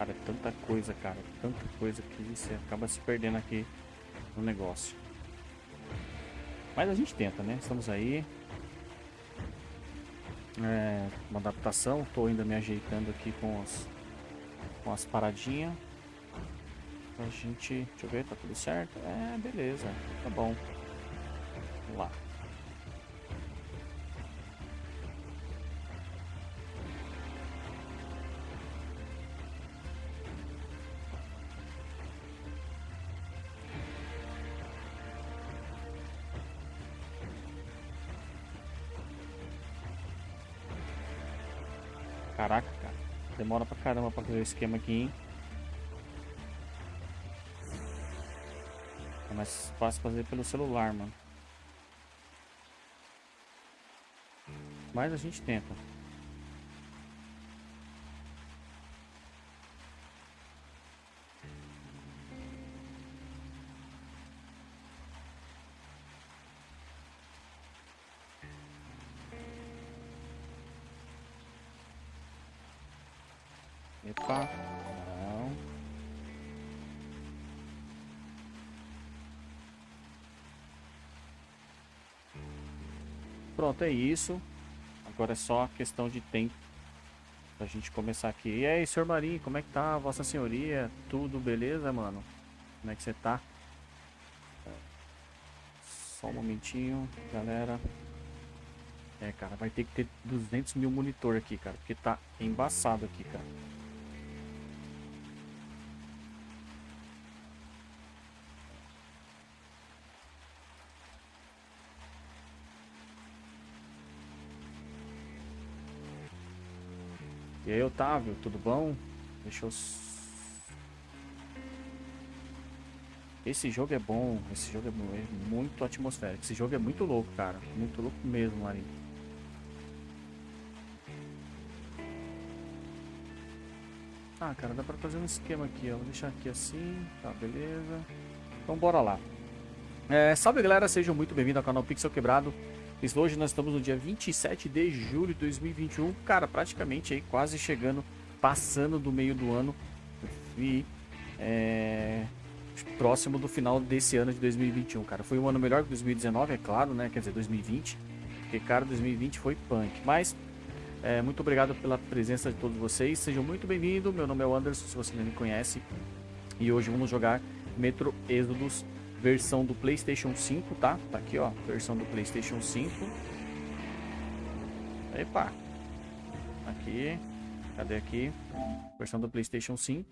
Cara, tanta coisa, cara. Tanta coisa que você acaba se perdendo aqui no negócio. Mas a gente tenta, né? Estamos aí. É, uma adaptação. Tô ainda me ajeitando aqui com as, com as paradinhas. A gente... Deixa eu ver, tá tudo certo? É, beleza. Tá bom. Vamos lá. Demora pra caramba pra fazer o esquema aqui, hein? É mais fácil fazer pelo celular, mano. Mas a gente tenta. Pronto, é isso. Agora é só questão de tempo pra gente começar aqui. E aí, senhor Marinho, como é que tá, vossa senhoria? Tudo beleza, mano? Como é que você tá? Só um momentinho, galera. É, cara, vai ter que ter 200 mil monitor aqui, cara, porque tá embaçado aqui, cara. E aí, Otávio, tudo bom? Deixa eu... Esse jogo é bom, esse jogo é muito atmosférico. Esse jogo é muito louco, cara. Muito louco mesmo, Marinho. Ah, cara, dá pra fazer um esquema aqui, ó. Vou deixar aqui assim, tá, beleza. Então, bora lá. É, salve, galera. Sejam muito bem-vindos ao canal Pixel Quebrado. Hoje nós estamos no dia 27 de julho de 2021, cara, praticamente aí quase chegando, passando do meio do ano e é, próximo do final desse ano de 2021, cara. Foi um ano melhor que 2019, é claro, né? Quer dizer, 2020, porque, cara, 2020 foi punk. Mas, é, muito obrigado pela presença de todos vocês, sejam muito bem-vindos. Meu nome é Anderson, se você não me conhece, e hoje vamos jogar Metro Exodus versão do PlayStation 5, tá? Tá aqui, ó, versão do PlayStation 5. Epa. Aqui. Cadê aqui? Versão do PlayStation 5.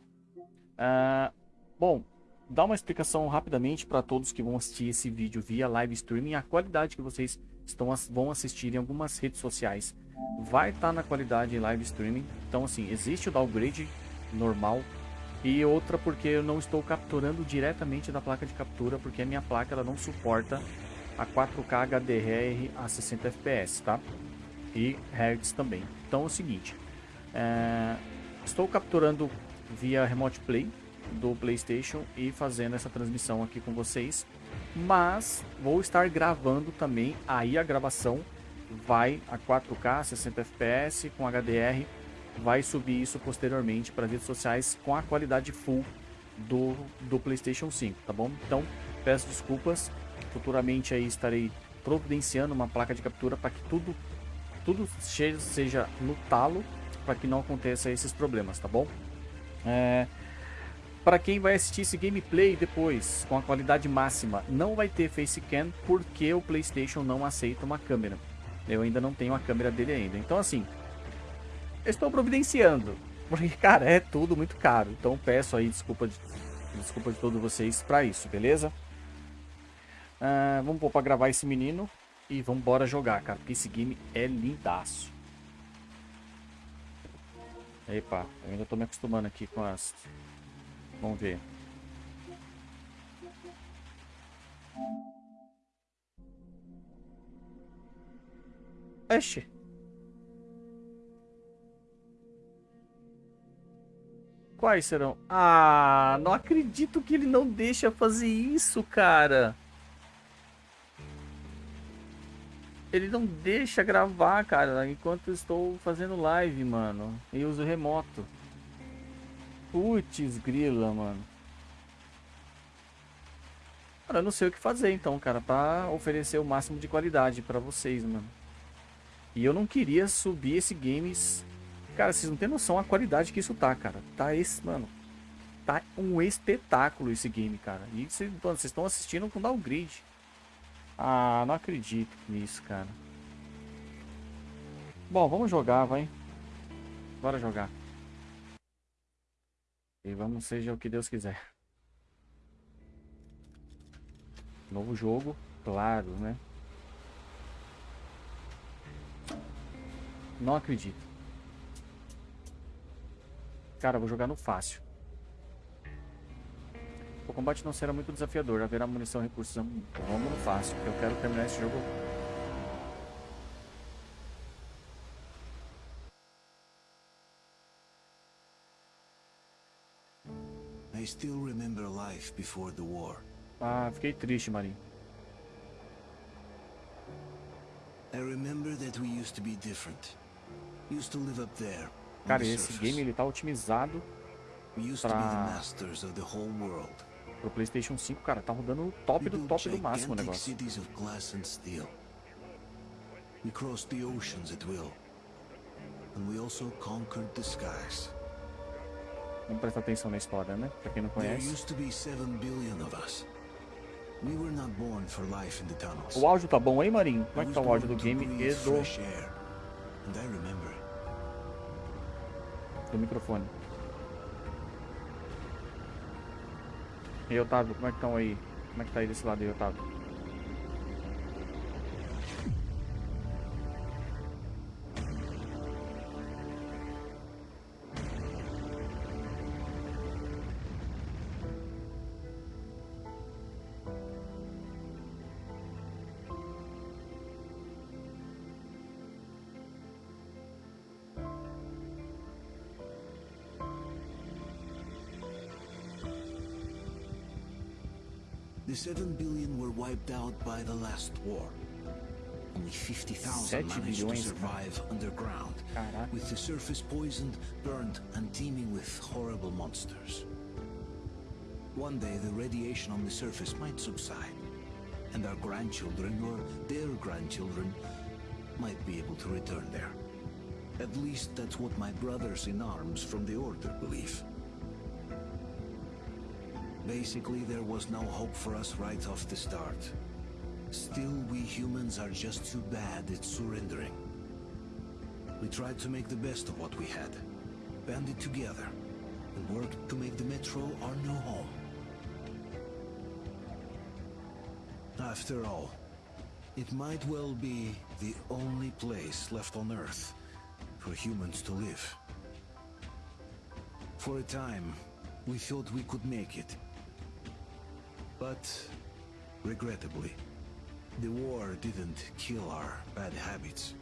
Ah, bom, dá uma explicação rapidamente para todos que vão assistir esse vídeo via live streaming. A qualidade que vocês estão, vão assistir em algumas redes sociais vai estar tá na qualidade live streaming. Então, assim, existe o downgrade normal e outra porque eu não estou capturando diretamente da placa de captura, porque a minha placa ela não suporta a 4K HDR a 60 FPS, tá? E Hz também. Então é o seguinte, é... estou capturando via Remote Play do PlayStation e fazendo essa transmissão aqui com vocês, mas vou estar gravando também, aí a gravação vai a 4K 60 FPS com HDR vai subir isso posteriormente para redes sociais com a qualidade full do, do PlayStation 5, tá bom? Então, peço desculpas, futuramente aí estarei providenciando uma placa de captura para que tudo, tudo seja no talo, para que não aconteça esses problemas, tá bom? É, para quem vai assistir esse gameplay depois, com a qualidade máxima, não vai ter facecam porque o PlayStation não aceita uma câmera. Eu ainda não tenho a câmera dele ainda. Então assim, estou providenciando. Porque, cara, é tudo muito caro. Então peço aí desculpa de, desculpa de todos vocês para isso, beleza? Uh, vamos pôr pra gravar esse menino e vamos embora jogar, cara. Porque esse game é lindaço. Epa, eu ainda tô me acostumando aqui com as... Vamos ver. Oxe. Quais serão? Ah, não acredito que ele não deixa fazer isso, cara. Ele não deixa gravar, cara, enquanto estou fazendo live, mano. E uso remoto. Putz, grila, mano. Cara, eu não sei o que fazer então, cara, pra oferecer o máximo de qualidade pra vocês, mano. E eu não queria subir esse games... Cara, vocês não tem noção a qualidade que isso tá, cara. Tá esse, mano. Tá um espetáculo esse game, cara. E vocês estão assistindo com downgrade. Ah, não acredito nisso, cara. Bom, vamos jogar, vai. Bora jogar. E vamos seja o que Deus quiser. Novo jogo, claro, né? Não acredito. Cara, vou jogar no fácil. O combate não será muito desafiador. Haverá munição e recursos. Vamos no fácil, porque eu quero terminar esse jogo I still remember life before the war. Ah, fiquei triste, Marinho. I remember that we used to be different. Used to live up there. Cara, esse game ele tá otimizado pra... pro PlayStation 5, cara, tá rodando top do top do máximo o negócio. We crossed the oceans at will. And we also conquered the skies. Vamos prestar atenção na história, né? Pra quem não conhece. O áudio tá bom aí, Marinho? Como é que tá o áudio do game e do... Do microfone. E aí, Otávio, como é que estão aí? Como é que tá aí desse lado aí, Otávio? 7 billion were wiped out by the last war. Only 50,000 managed to survive underground, Caraca. with the surface poisoned, burned, and teeming with horrible monsters. One day the radiation on the surface might subside, and our grandchildren or their grandchildren might be able to return there. At least that's what my brothers in arms from the Order believe. Basically, there was no hope for us right off the start. Still, we humans are just too bad at surrendering. We tried to make the best of what we had, banded together, and worked to make the Metro our new home. After all, it might well be the only place left on Earth for humans to live. For a time, we thought we could make it. But, regrettably, the war didn't kill our bad habits.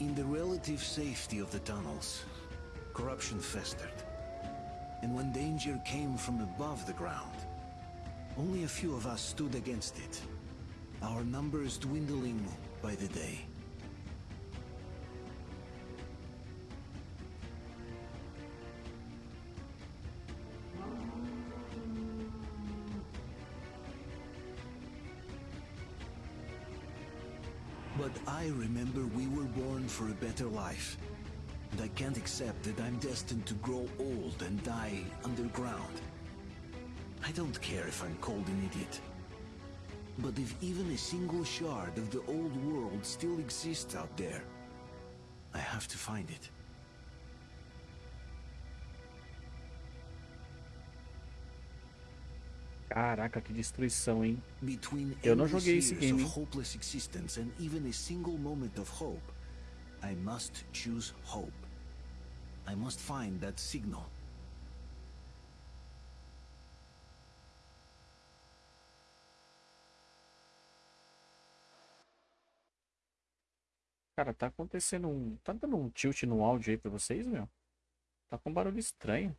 In the relative safety of the tunnels, corruption festered. And when danger came from above the ground, only a few of us stood against it. Our numbers dwindling by the day. I remember we were born for a better life. And I can't accept that I'm destined to grow old and die underground. I don't care if I'm called an idiot. But if even a single shard of the old world still exists out there, I have to find it. Caraca, que destruição, hein? Eu não joguei esse game. hopeless existence and even a single moment of hope, I must choose hope. I must find that signal. Cara, tá acontecendo um. Tá dando um tilt no áudio aí pra vocês, meu? Tá com um barulho estranho.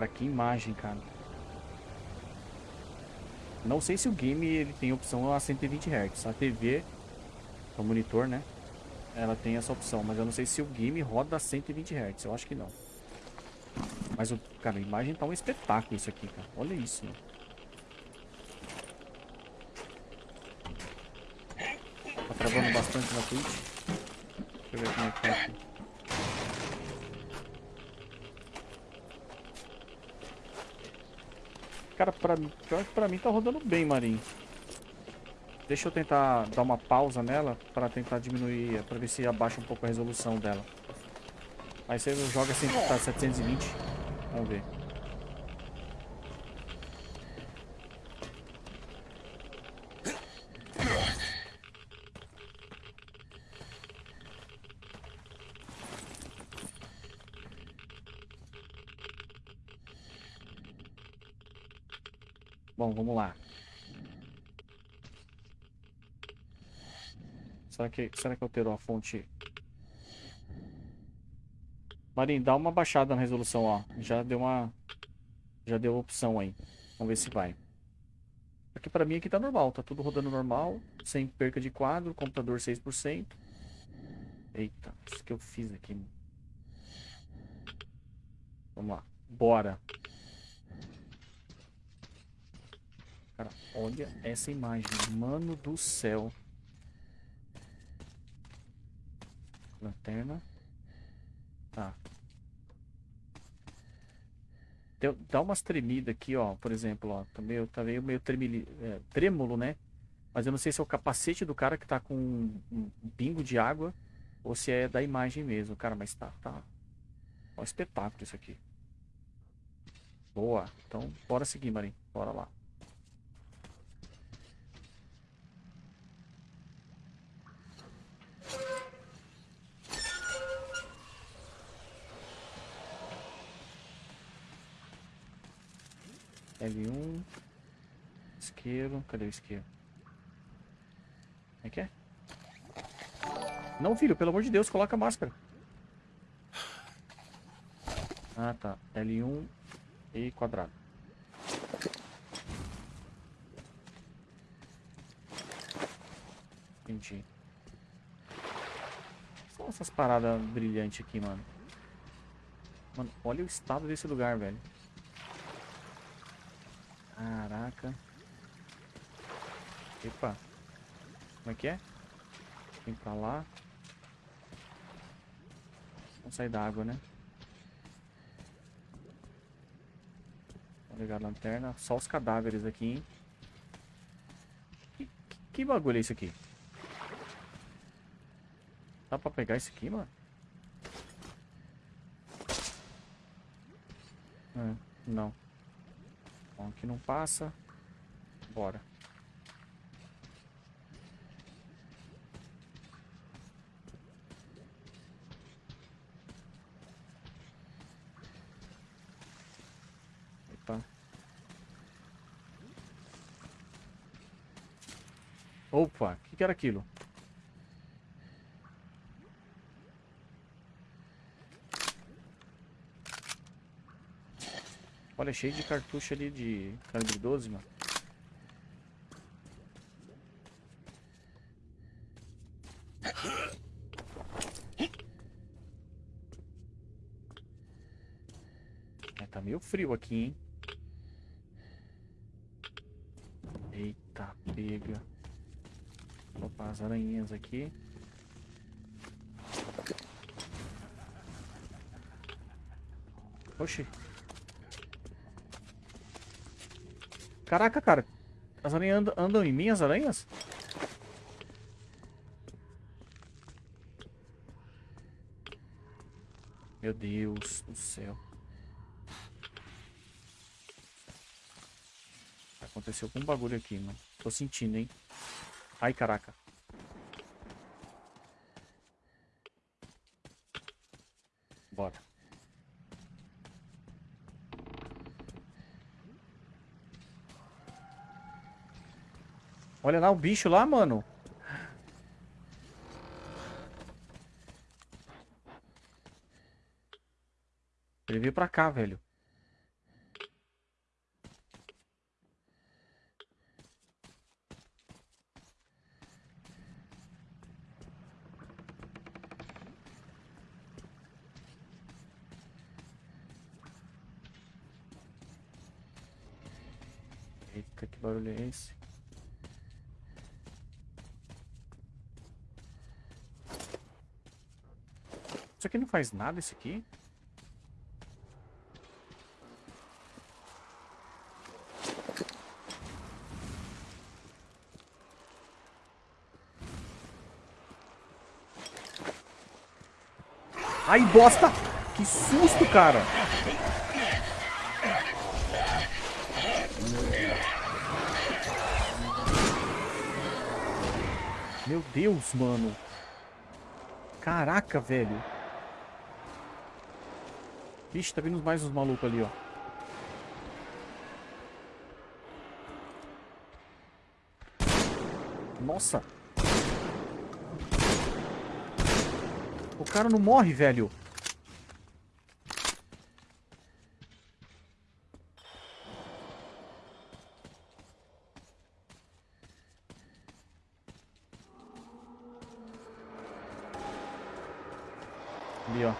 Cara, que imagem, cara. Não sei se o game ele tem opção a 120 Hz. A TV, o monitor, né? Ela tem essa opção, mas eu não sei se o game roda a 120 Hz. Eu acho que não. Mas, o, cara, a imagem tá um espetáculo isso aqui, cara. Olha isso, mano. Tá travando bastante na Twitch. Deixa eu ver como é que tá aqui. Cara, pra, pra mim tá rodando bem, Marinho. Deixa eu tentar dar uma pausa nela para tentar diminuir, para ver se abaixa um pouco a resolução dela. Aí você joga assim, tá 720. Vamos ver. Bom, vamos lá. Será que, será que alterou a fonte? Marinho, dá uma baixada na resolução, ó. Já deu uma... Já deu opção aí. Vamos ver se vai. Aqui pra mim aqui tá normal. Tá tudo rodando normal. Sem perca de quadro. Computador 6%. Eita, isso que eu fiz aqui. Vamos lá. Bora. Cara, olha essa imagem. Mano do céu. Lanterna. Tá. Deu, dá umas tremidas aqui, ó. Por exemplo, ó. Tá meio, tá meio, meio tremili, é, trêmulo, né? Mas eu não sei se é o capacete do cara que tá com um, um de água ou se é da imagem mesmo. Cara, mas tá, tá. Ó, espetáculo isso aqui. Boa. Então, bora seguir, Marinho. Bora lá. L1. Isqueiro. Cadê o isqueiro? É que é? Não, filho, pelo amor de Deus, coloca a máscara. Ah, tá. L1 e quadrado. Entendi. São essas paradas brilhantes aqui, mano. Mano, olha o estado desse lugar, velho. Caraca. Epa. Como é que é? Vem pra lá. Vamos sair da água, né? Vou ligar a lanterna. Só os cadáveres aqui, hein? Que, que, que bagulho é isso aqui? Dá pra pegar isso aqui, mano? É, não. Bom, aqui não passa. Bora. Epa. Opa, o que, que era aquilo? Olha, cheio de cartucho ali de calibre 12, mano. É, tá meio frio aqui, hein? Eita, pega. Opa, as aranhinhas aqui. Oxi. Caraca, cara. As aranhas andam, andam em mim, as aranhas? Meu Deus do céu. Aconteceu algum bagulho aqui, mano. Tô sentindo, hein? Ai, caraca. Olha lá o bicho lá, mano. Ele veio pra cá, velho. Eita, que barulho é esse? Faz nada, isso aqui? Ai, bosta! Que susto, cara! Meu Deus, mano. Caraca, velho. Vixe, tá vindo mais uns malucos ali, ó. Nossa. O cara não morre, velho. Ali, ó.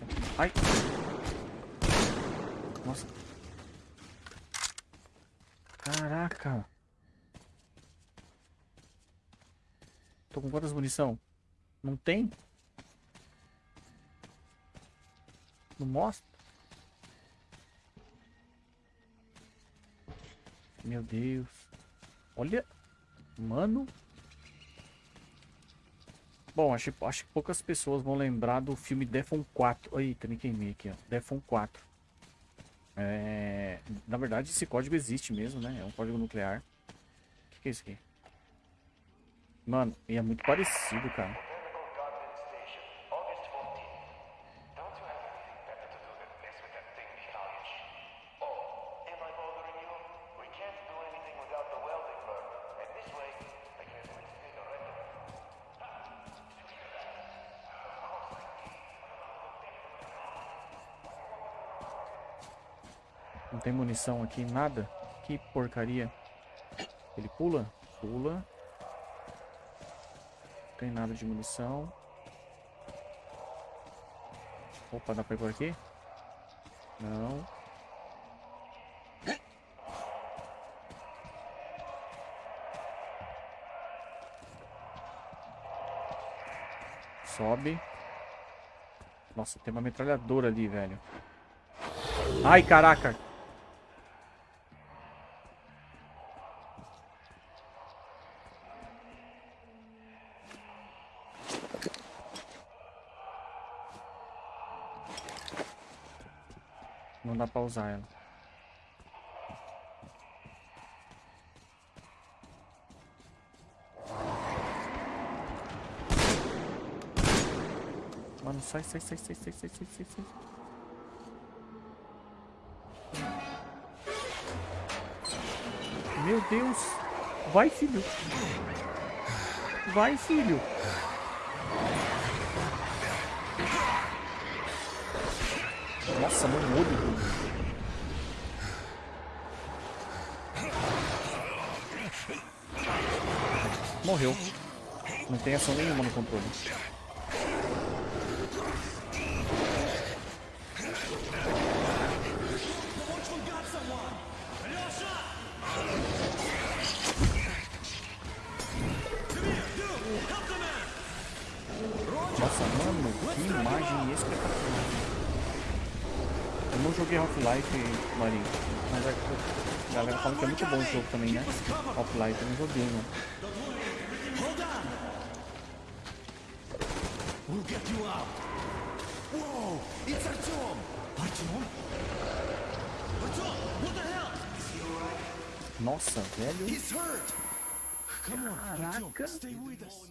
Nossa. Ai. Nossa. Caraca. Munição? Não tem? Não mostra? Meu Deus. Olha. Mano. Bom, acho, acho que poucas pessoas vão lembrar do filme Defon 4. Eita, me queimei aqui, ó. Defon 4. É... Na verdade, esse código existe mesmo, né? É um código nuclear. O que, que é isso aqui? Mano, e é muito parecido, cara. Não tem munição aqui, nada. Que porcaria. Ele pula? Pula. Tem nada de munição. Opa, dá pra ir por aqui? Não. Sobe. Nossa, tem uma metralhadora ali, velho. Ai, caraca. Pra usar ela. Mano, sai, sai, sai, sai, sai, sai, sai, sai, sai. Meu Deus. Vai, filho. Vai, filho. Nossa, no olho. Morreu. Não tem ação nenhuma no controle. Nossa, mano, que imagem espetacular. Eu não joguei Half-Life, Marinho. Mas a galera fala que é muito bom o jogo também, né? Half-Life, eu não joguei, mano. We'll get you out. Whoa! It's Artyom! Artyom? Artyom! What the hell? Nossa, velho. He's hurt! Come on, Artyom. Stay with us.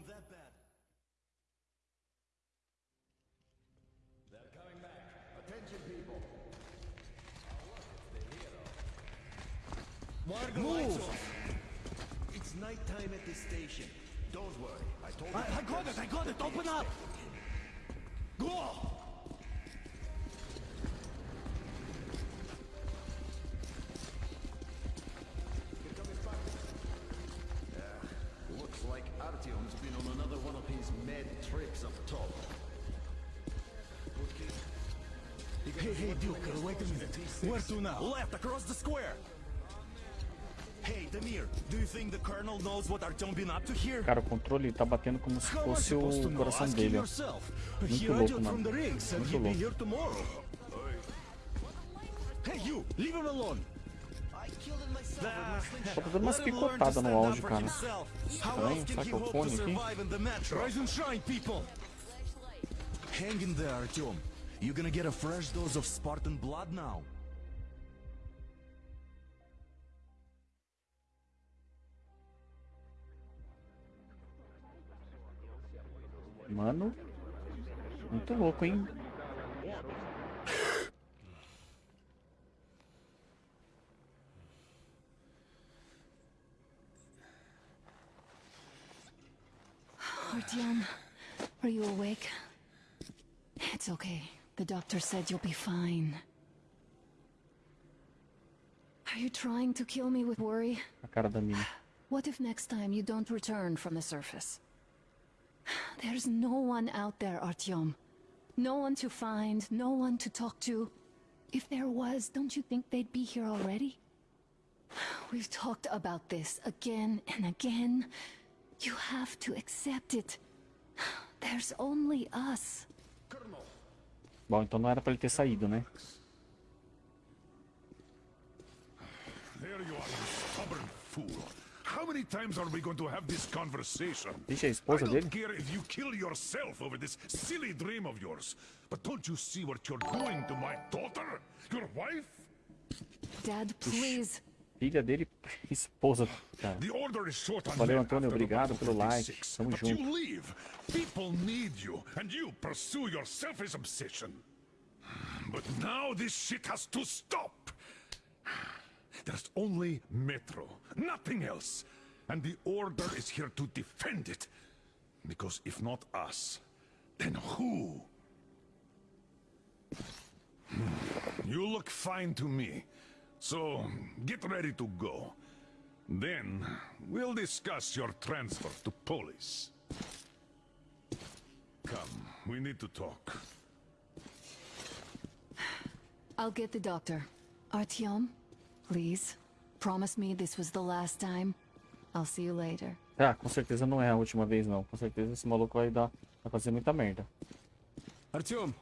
Across the square. Hey, Demir, do you think the Colonel knows what Artyom been up to here? Cara, o controle tá batendo como se fosse o coração dele. Muito louco, mano. Muito louco. Hey, you, leave him alone. Tá dando umas picotadas no áudio, cara. Estranho, será que é o fone aqui? Rise and shine, people. Hang in there, Artyom. You're gonna get a fresh dose of Spartan blood now. Mano, muito louco, hein? Artyom, are you awake? It's okay. The doctor said you'll be fine. Are you trying to kill me with worry? A cara da mina. What if next time you don't return from the surface? There's no one out there, Artyom. No one to find, no one to talk to. If there was, don't you think they'd be here already? We've talked about this again and again. You have to accept it. There's only us. Bom, então não era pra ele ter saído, né? There you are, you stubborn fool. How many times are we going to have this conversation? Vixe, a I esposa don't care if you kill yourself over this silly dream of yours. But don't you see what you're doing to my daughter? Your wife? Dad, please. Filha dele, esposa, cara. The order is short on Valeu, Antônio, obrigado pelo like. 46. Tamo But junto. you leave. People need you, and you pursue your selfish obsession. But now this shit has to stop. There's only Metro, nothing else. And the Order is here to defend it. Because if not us, then who? Hmm, You look fine to me. So, get ready to go. Then, we'll discuss your transfer to police. Come, we need to talk. I'll get the doctor. Artyom, please. Promise me this was the last time. I'll see you later. Ah, com certeza não é a última vez, não. Com certeza esse maluco vai dar. Vai fazer muita merda. Artyom,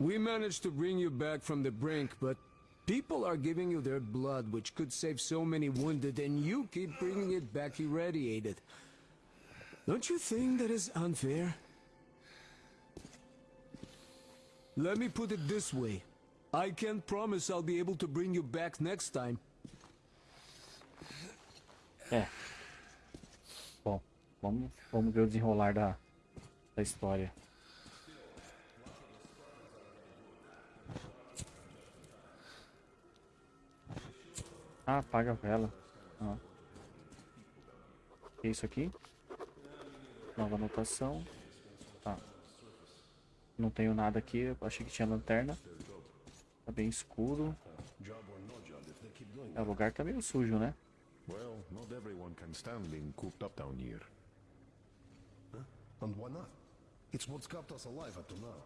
we managed to bring you back from the brink, but people are giving you their blood, which could save so many wounded, and you keep bringing it back irradiated. Don't you think that is unfair? Let me put it this way. I can't promise I'll be able to bring you back next time. É. Bom, vamos, vamos ver o desenrolar da, da história. Ah, apaga a vela. Ah. Que isso aqui? Nova anotação. Tá. Não tenho nada aqui. Achei que tinha lanterna. Tá bem escuro. É, o lugar tá meio sujo, né? Well, not everyone can stand being cooped up down here. And why not? It's what's kept us alive up to now.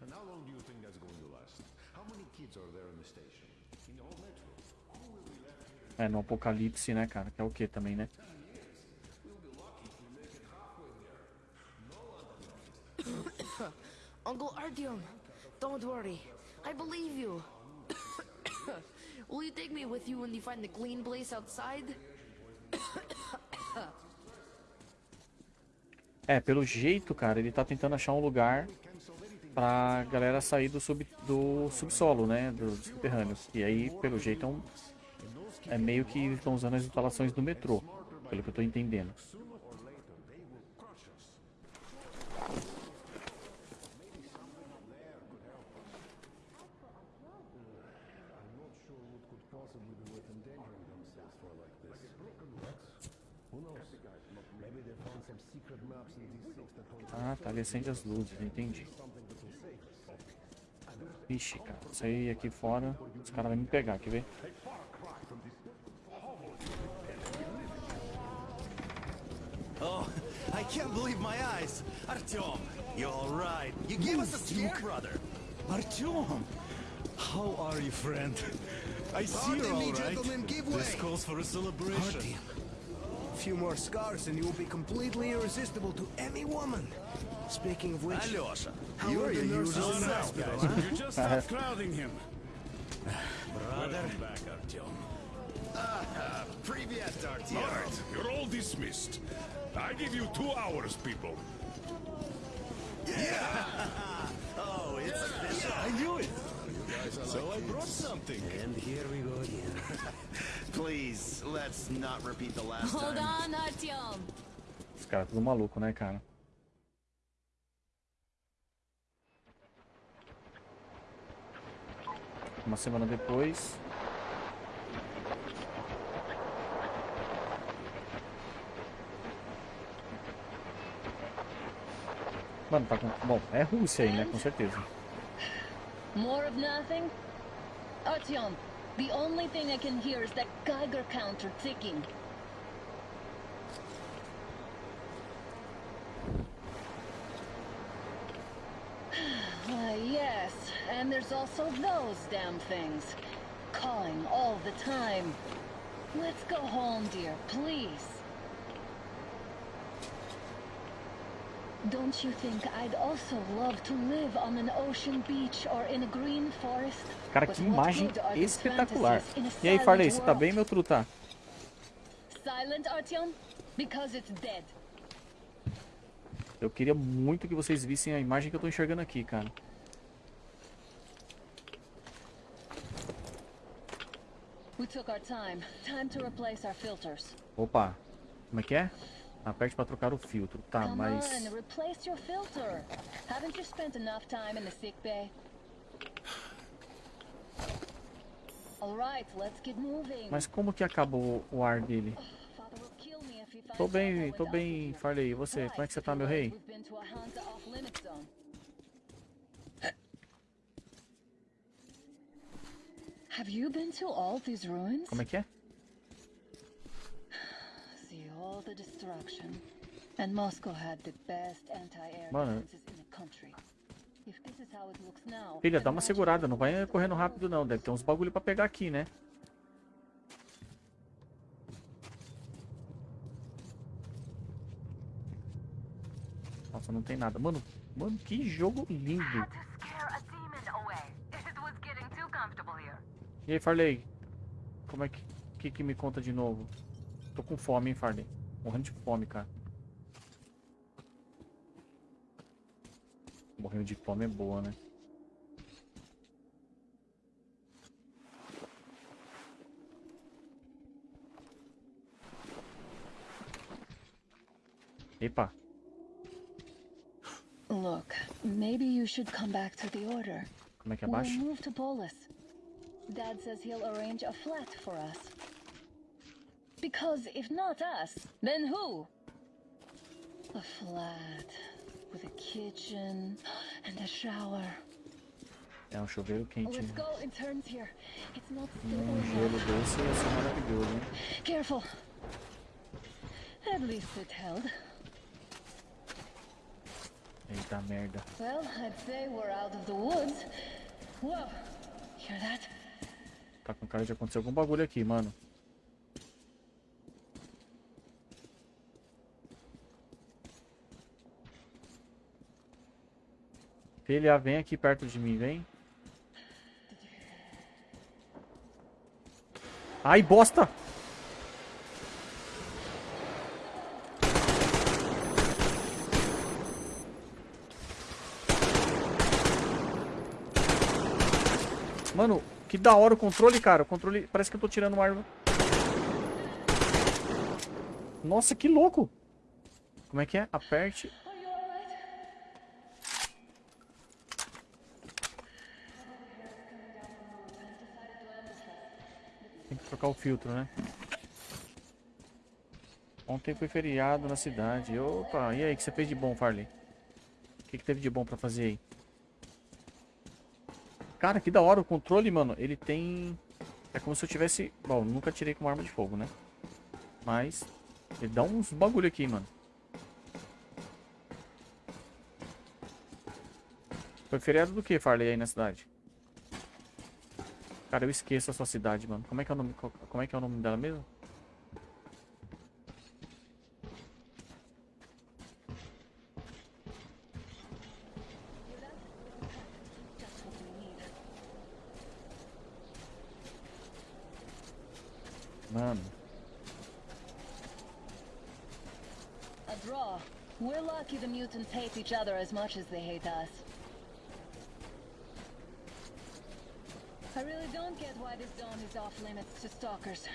And how long do you think that's going to last? How many kids are there in the station? In the whole metro? É, no apocalipse, né, cara? Que é o que também, né? Uncle Artyom, don't worry. I believe you. Will you take me with you when you find the clean place outside? É, pelo jeito, cara, ele tá tentando achar um lugar pra galera sair do, sub, do subsolo, né? Do subterrâneo. E aí, pelo jeito, é, um, é meio que estão usando as instalações do metrô. Pelo que eu tô entendendo. Ele acende as luzes, entendi. Ixi, cara. Sair aqui fora, os caras vão me pegar, quer ver? Oh, I can't believe my eyes. Artyom, you're all right. You gave us a scare, brother. Artyom! How are you, friend? I see you're all right. This calls for a celebration. Artyom. A few more scars and you will be completely irresistible to any woman. Speaking of which, Alyosha, how you are are the your nurses usual in the nice hospital, guys. huh? You just stop crowding him. Brother. back, Artyom. Привет, All Artyom. right, you're all dismissed. I give you two hours, people. Oh, it's official. I knew it. So I brought something. And here we go again. Please, let's not repeat the last Hold time. on, Artyom. Os caras tudo maluco, né, cara? Uma semana depois. Mano, tá com. Bom, é Rússia aí, né? Com certeza. More of nothing? Artyom, the only thing I can hear is that Geiger counter ticking. Why, yes, and there's also those damn things. Calling all the time. Let's go home, dear, please. Don't you think I'd also love to live on an ocean beach or in a green forest? Cara, que imagem espetacular. E aí, Farley, você tá bem, meu truta? Silent, Artyom? Because it's dead. Eu queria muito que vocês vissem a imagem que eu tô enxergando aqui, cara. We took our time. Time to replace our filters. Opa, como é que é? Aperte pra trocar o filtro. Tá, Come mas... on, replace your filter. Haven't you spent enough time in the sick bay? All right, let's get moving. Mas como que acabou o ar dele? Finds Tô bem, tô bem. Farley. E você? Como é que você tá, meu rei? We've been to a Hansa off-limit zone. Have you been to all these ruins? Como é que é? See all the destruction. And Moscow had the best anti-air defenses in the country. If this is how it looks now, Filha, dá uma segurada. Não vai correndo rápido, não. Deve ter uns bagulho pra pegar aqui, né? Nossa, não tem nada. Mano, mano, que jogo lindo. E aí, Farley? Como é que, que que me conta de novo? Tô com fome, hein, Farley? Morrendo de fome, cara. Morrendo de fome é boa, né? Epa, Look, maybe you should come back to the order. como é que We'll abaixa? move to Polis. Dad says he'll arrange a flat for us. Because if not us, then who? A flat with a kitchen and a shower. É um chuveiro quente. Let's go, it turns here. It's not Um stable gelo enough. desse ia ser maravilhoso, hein? Careful. At least it held. Eita merda. Well, I'd say we're out of the woods. Whoa, hear that? Tá com cara de acontecer algum bagulho aqui, mano. Filha, vem aqui perto de mim, vem. Ai, bosta! Mano, que da hora o controle, cara. O controle parece que eu tô tirando uma arma. Nossa, que louco! Como é que é? Aperte. Tem que trocar o filtro, né? Ontem foi feriado na cidade. Opa, e aí, o que você fez de bom, Farley? O que, que teve de bom pra fazer aí? Cara, que da hora o controle, mano. Ele tem... É como se eu tivesse... Bom, nunca tirei com uma arma de fogo, né? Mas... Ele dá uns bagulho aqui, mano. Foi feriado do que, Farley, aí na cidade? Cara, eu esqueço a sua cidade, mano. Como é que é o nome, como é, que é o nome dela mesmo? Mano. A draw. We're lucky the mutants hate each other as much as they hate us. I really don't get why this zone is off limits to stalkers.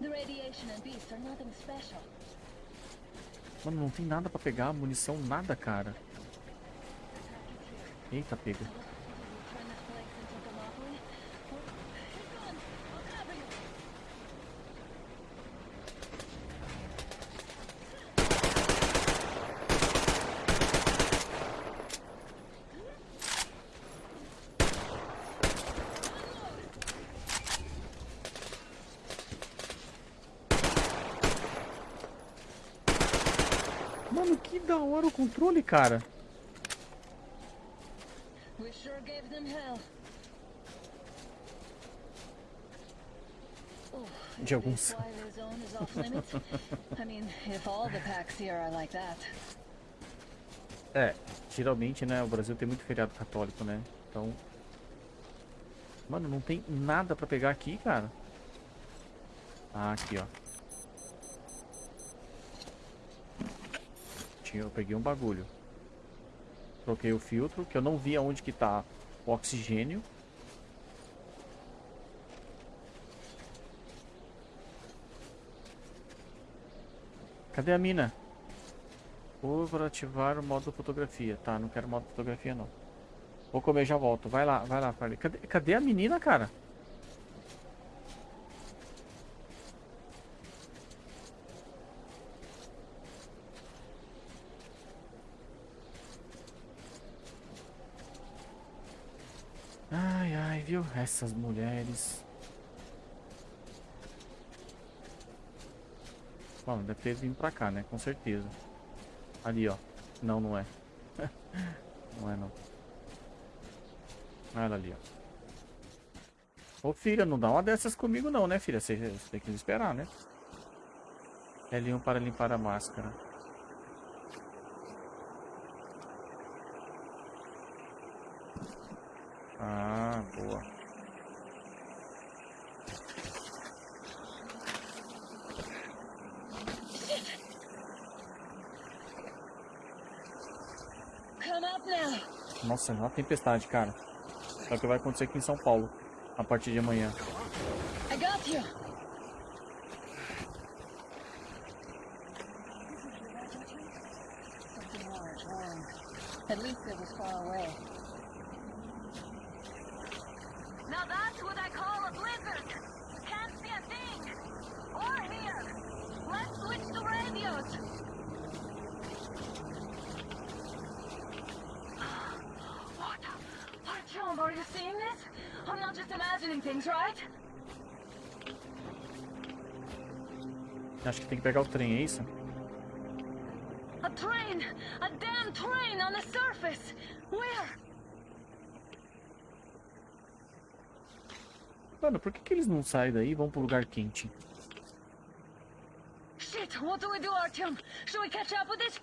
The radiation and are nothing special. Mano, não tem nada pra pegar, munição, nada, cara. Eita, pega. Turn this place into Thermopylae? Hang on, I'll cover you. Mano, que da hora o controle, cara. We sure gave them hell. Oh, De is alguns. this why the zone is off limits? I mean, if all the packs here are like that. É, geralmente, né, o Brasil tem muito feriado católico, né? Então... Mano, não tem nada pra pegar aqui, cara. Ah, aqui, ó. Tinha, eu peguei um bagulho. Troquei o filtro, que eu não vi aonde que tá o oxigênio. Cadê a mina? Vou ativar o modo fotografia. Tá, não quero modo fotografia não. Vou comer já volto. Vai lá, vai lá, Farley. Cadê, cadê a menina, cara? Ai, ai, viu? Essas mulheres. Bom, deve ter vindo pra cá, né? Com certeza. Ali, ó. Não, não é. não é, não. Olha ali, ó. Ô, filha, não dá uma dessas comigo não, né, filha? Você você tem que esperar, né? L1 para limpar a máscara. Ah, boa. Come up now. Nossa, é uma tempestade, cara. É o que vai acontecer aqui em São Paulo. A partir de amanhã. I got you. Something large, wrong. At least it was far away. Now that's what I call a blizzard. Can't see a thing. Or hear. Let's switch to radios. What? What, John? Are you seeing this? I'm not just imagining things, right? Acho que tem que pegar o trem, é isso? A train! A damn train on the surface! Where? Mano, por que, que eles não saem daí e vão pro lugar quente? Shit, what do we do, Artyom? Should we catch up with this?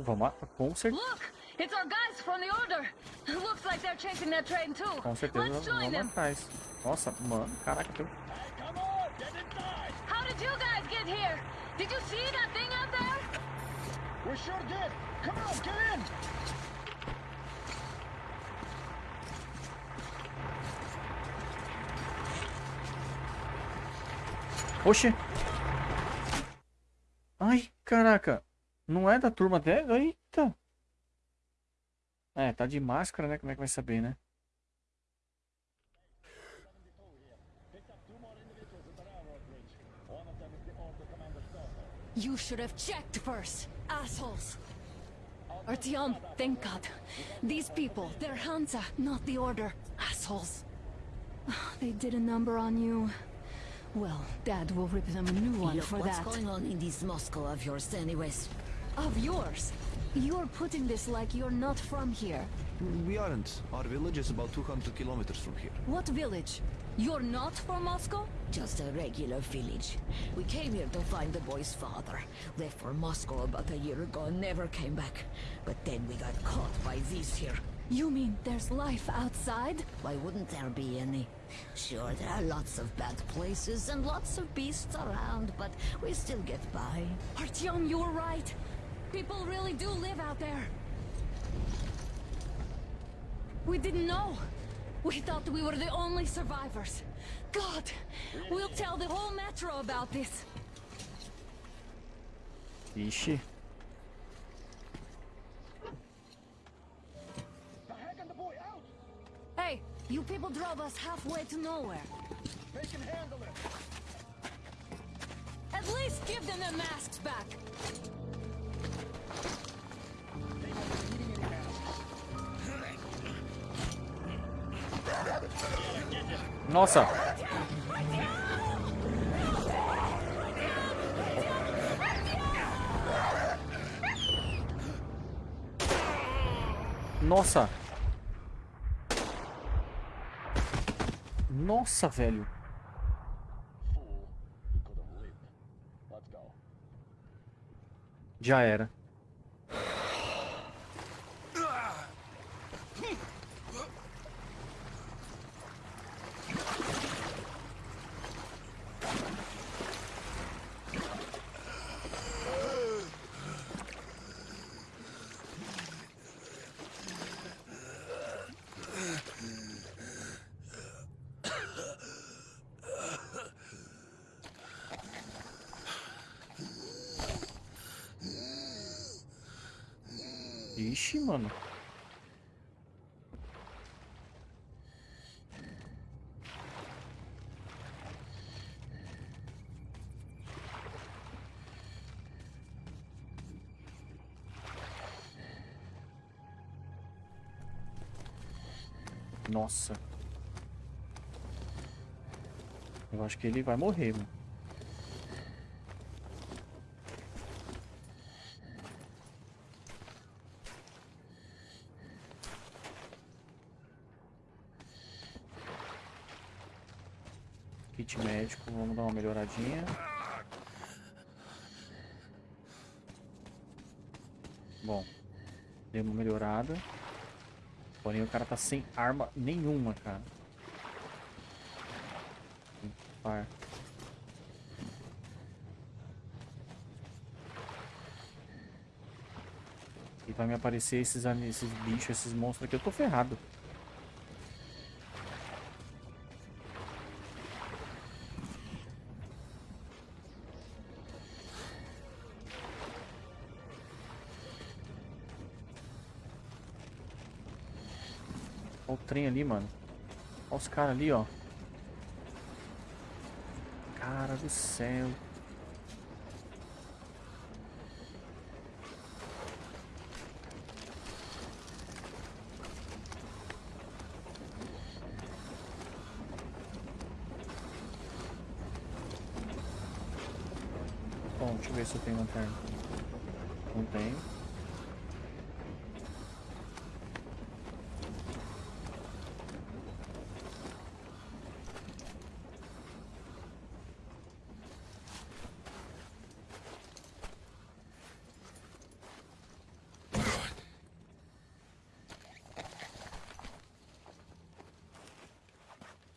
Vamos lá, com certeza. Look! It's our guys from the Order! Looks like they're chasing that train too. Com certeza Let's join vamos atrás. Nossa, mano, caraca, tem... How did you guys get here? Did you see that thing out there? We sure did. Come on, get in. Oxê! Ai, caraca! Não é da turma dela? Eita! É, tá de máscara, né? Como é que vai saber, né? You should have checked first, assholes. Artyom, thank God. These people, they're Hansa, not the Order. Assholes. They did a number on you. Well, Dad will rip them a new one Look for what's that. What's going on in this Moscow of yours anyways. Of yours. You're putting this like you're not from here. We aren't. Our village is about 200 kilometers from here. What village? You're not from Moscow? Just a regular village. We came here to find the boy's father. Left for Moscow about a year ago and never came back. But then we got caught by these here. You mean there's life outside? Why wouldn't there be any? Sure, there are lots of bad places and lots of beasts around, but we still get by. Artyom, you were right. People really do live out there. We didn't know. We thought we were the only survivors. God, we'll tell the whole metro about this. Ixi. Hey, you people drove us halfway to nowhere. They can handle it. At least give them their masks back. Nossa! Nossa! Nossa, velho! Já era. Ixi, mano. Nossa. Eu acho que ele vai morrer, mano. Kit médico, vamos dar uma melhoradinha. Bom, deu uma melhorada. Porém o cara tá sem arma nenhuma, cara. Par. E vai me aparecer esses, esses bichos, esses monstros aqui, eu tô ferrado. Trem ali, mano. Olha os caras ali, ó. Cara do céu. Bom, deixa eu ver se eu tenho lanterna. Não tenho.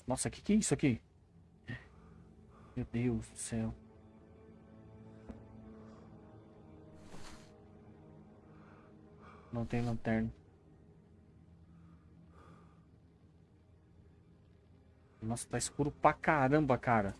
Nossa, o que, que é isso aqui? Meu Deus do céu. Não tem lanterna. Nossa, tá escuro pra caramba, cara.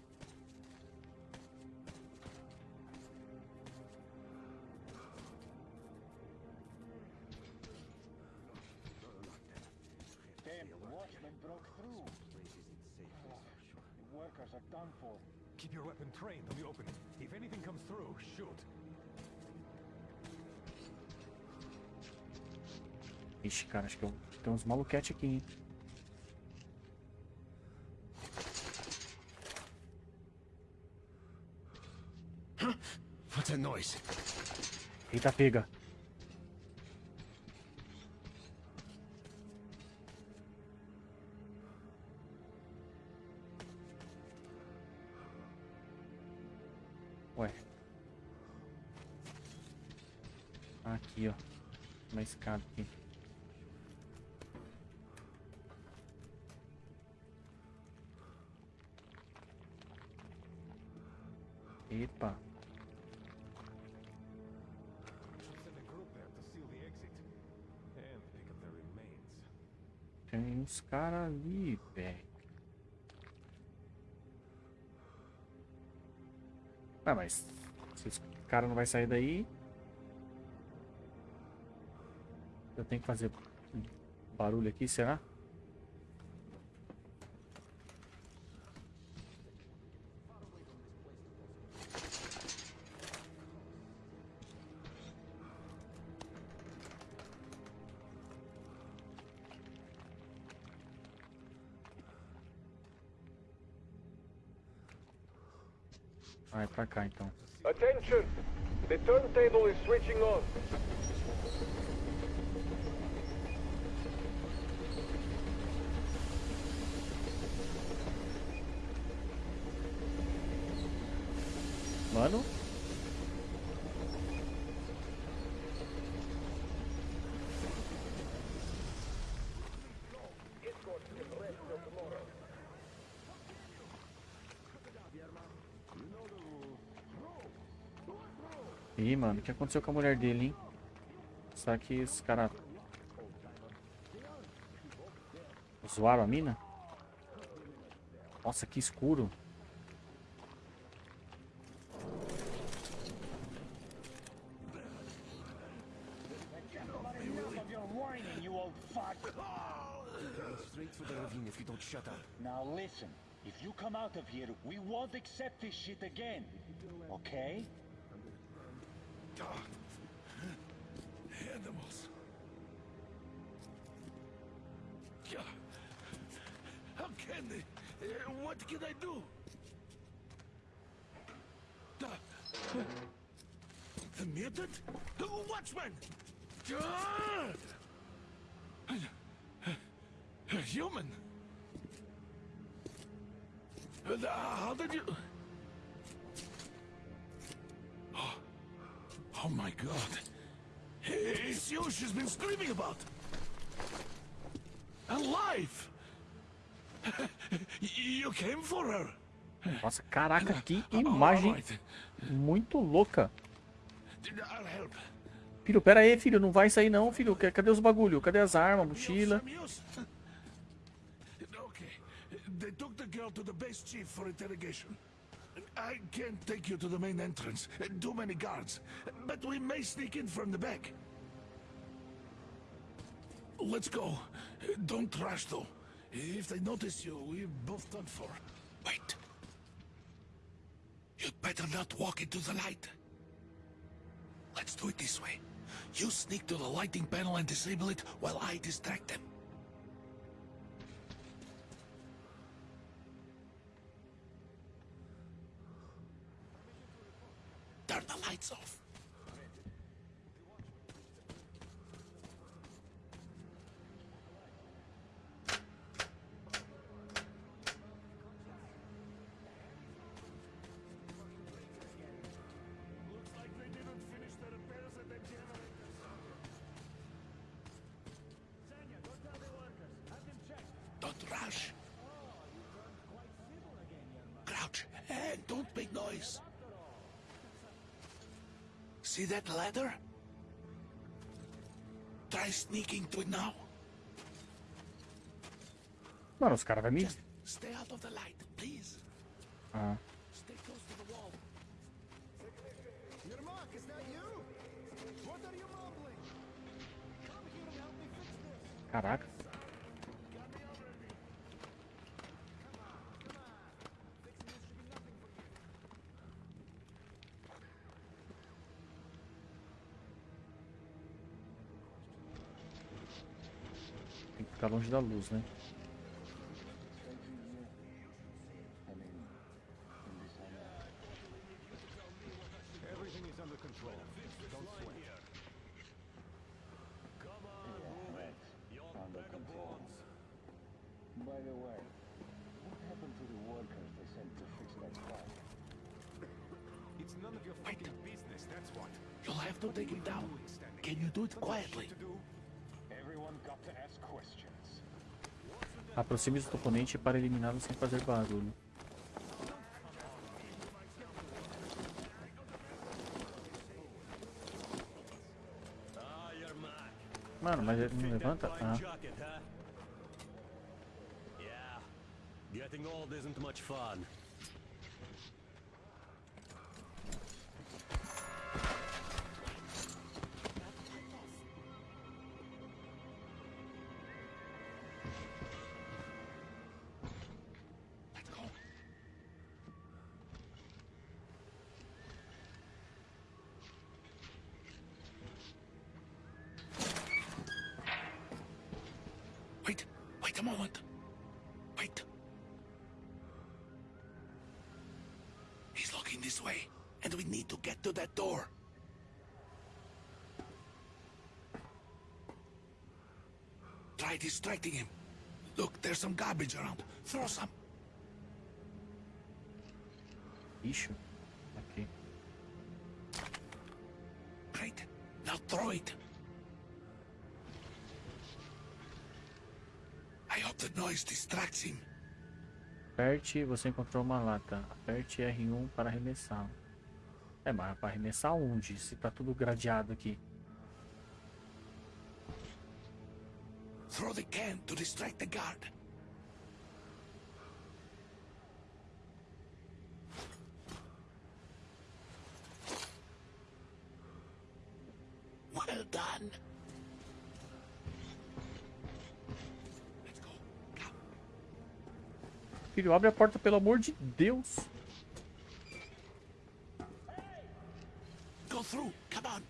Ixi, cara, acho que eu... tem uns maluquete aqui, hein? What's that noise? Eita, pega. Ué. Aqui, ó. Uma escada aqui. Mas se esse cara não vai sair daí. Eu tenho que fazer barulho aqui, será? Pra cá então. Attention! The turntable is switching on. Mano. Ih, mano, o que aconteceu com a mulher dele, hein? Será que esse cara... Zoaram a mina? Nossa, que escuro. Now listen, if you come out of here, we won't accept this shit again. Okay? Mutant? The watchman! Human? Uh, How did you... Oh, oh my god. It's you she's been screaming about. Alive! You came for her. Nossa, caraca, que imagem muito louca. Filho, pera aí, filho, não vai sair não, filho. Ca- Cadê os bagulho? Cadê as armas, mochila? Some use? Okay. They took the girl to the base chief for interrogation. I can't take you to the main entrance. Too many guards. But we may sneak in from the back. Let's go. Don't rush though. If they notice you, we're both done for. Wait. You'd better not walk into the light. Let's do it this way. You sneak to the lighting panel and disable it while I distract them. See that ladder? Try sneaking to it now. Mano, os caras vão me... Stay out of the light, please. Ah, Stay close to the wall. Yermak, is that you? What are you mumbling? Come here and help me fix this. caraca. Your fucking business, that's what. You'll have to take it down. Can you do it quietly? Everyone got to ask questions. Aproxime-se do oponente para eliminá-lo sem fazer barulho. Mano, mas ele não levanta? Ah. Getting old isn't much fun. Get to that door. Try distracting him. Look, there's some garbage around. Throw some. Lixo? Aqui. Great. Now throw it. I hope the noise distracts him. Aperte, você encontrou uma lata. Aperte R1 para arremessar. É, mas para arremessar onde? Se tá tudo gradeado aqui. Throw the can to distract the guard. Well done. Filho, abre a porta, pelo amor de Deus. Go through. Come on.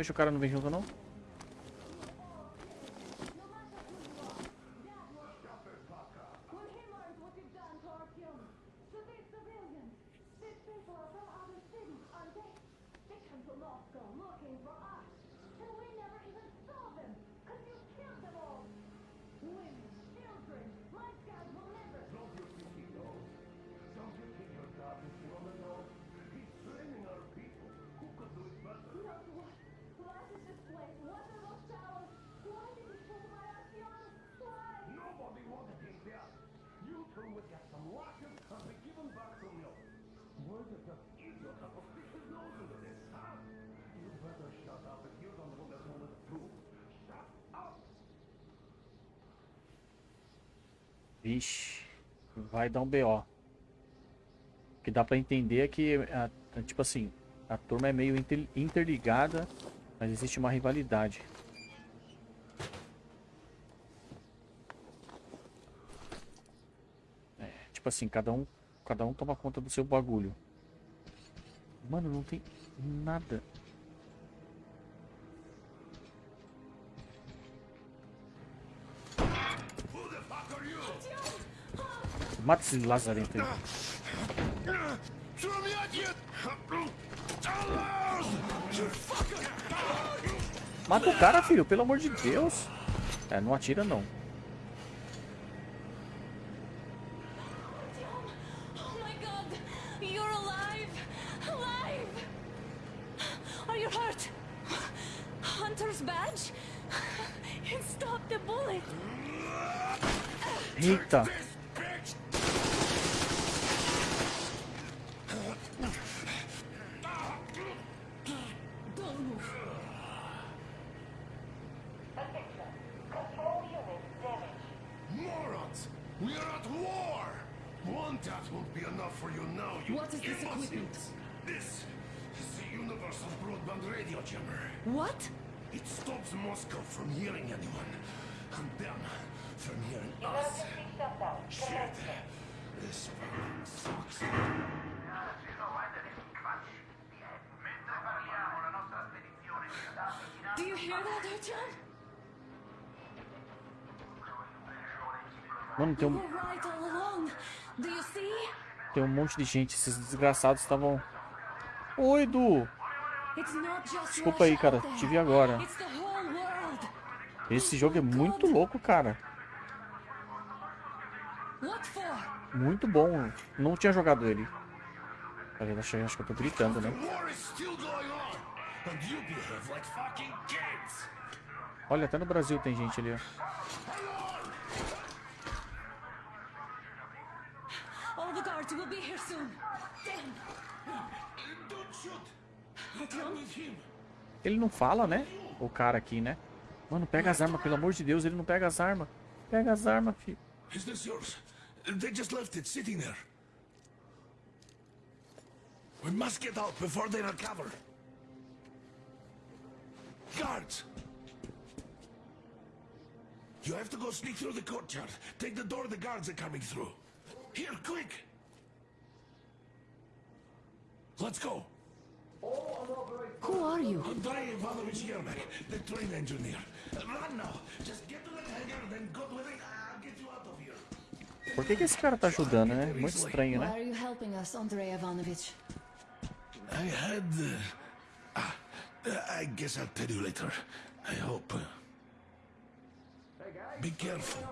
Deixa o cara não vem junto, não? Some given back to did nose into this, huh? You better shut up if you don't this. Shut up! Vixe, vai dar um BO. O que dá pra entender é que, a- a- tipo assim, a turma é meio inter- interligada, mas existe uma rivalidade. É, tipo assim, cada um, cada um toma conta do seu bagulho. Mano, não tem nada. Mata esse lazarento aí. Mata o cara, filho, pelo amor de Deus. É, não atira não. Monte de gente. Esses desgraçados estavam... Oi, Du! Desculpa aí, cara. Te vi agora. Esse jogo é muito louco, cara. Muito bom. Não tinha jogado ele. Acho, acho que eu tô gritando, né? Olha, até no Brasil tem gente ali, ó. Will be here soon. Damn. Don't shoot. Artyom? with him. Ele não fala, né? O cara aqui, né? Mano, pega as armas, pelo amor de Deus, ele não pega as armas. Pega as armas, filho. Is this yours? They just left it sitting there. We must get out before they recover. Guards! You have to go sneak through the courtyard. Take the door the guards are coming through. Here, quick! Let's go. Who are you? Andrei Ivanovich Yermak, the train engineer. Run now. Just get to the hangar, then God willing, I'll get you out of here. Por que, que esse cara tá ajudando, né? Muito estranho, Why né? are you helping us, Andrei Ivanovich? I had. Uh, ah, uh, I guess I'll tell you later. I hope. Be careful.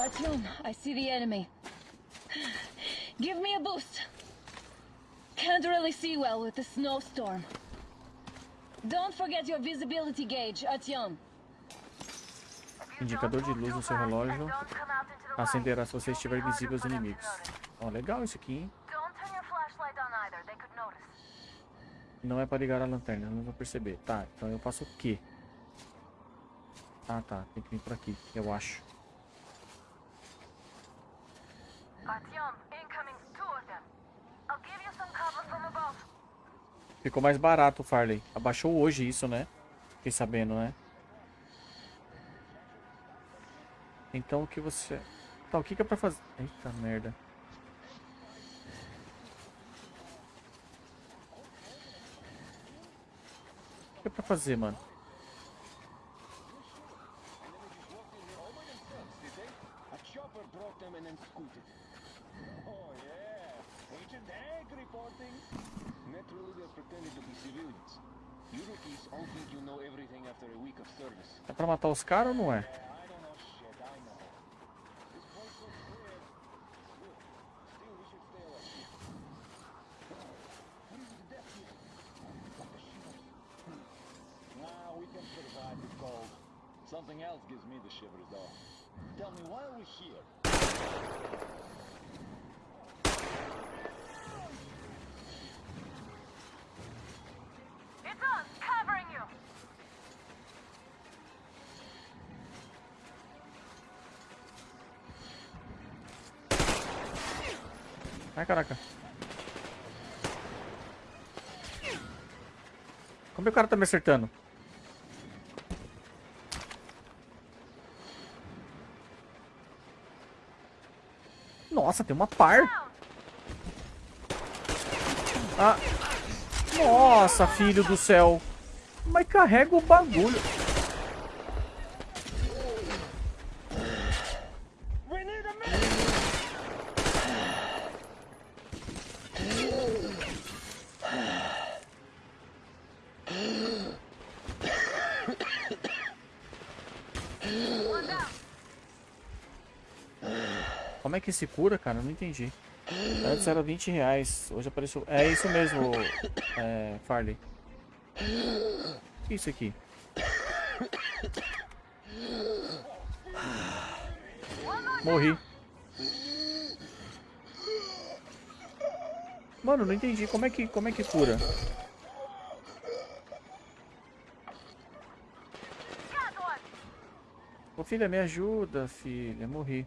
Artyom, I see the enemy. Give me a boost. Can't really see well with the snowstorm. Don't forget your visibility gauge, Artyom. Indicador de luz no seu relógio acenderá se você estiver visível aos inimigos. Ó, legal isso aqui, hein? Não é para ligar a lanterna, não vou perceber. Tá, então eu faço o quê? Ah, tá. Tem que vir por aqui, eu acho. Artyom, incoming two of them. I'll give you some cover from above. Ficou mais barato o Farley. Abaixou hoje isso, né? Fiquei sabendo, né? Então o que você... Tá, o que que é pra fazer? Eita merda. O que é pra fazer, mano? A chopper brought them and then scooted. Oh yeah, Agent Hank reporting. Naturally, they're pretending to be civilians. You rookies all think you know everything after a week of service. É pra matar os caras ou não é? Something else gives me the shivers, though. Tell me, why are we here? Ai, caraca. Como é que o cara tá me acertando? Nossa, tem uma par. Ah. Nossa, filho do céu. Mas carrega o bagulho. Que se cura, cara? Eu não entendi. Antes era 20 reais, hoje apareceu... É isso mesmo, é, Farley. O que é isso aqui? Morri. Mano, não entendi. Como é que, como é que cura? Ô filha, me ajuda, filha. Morri.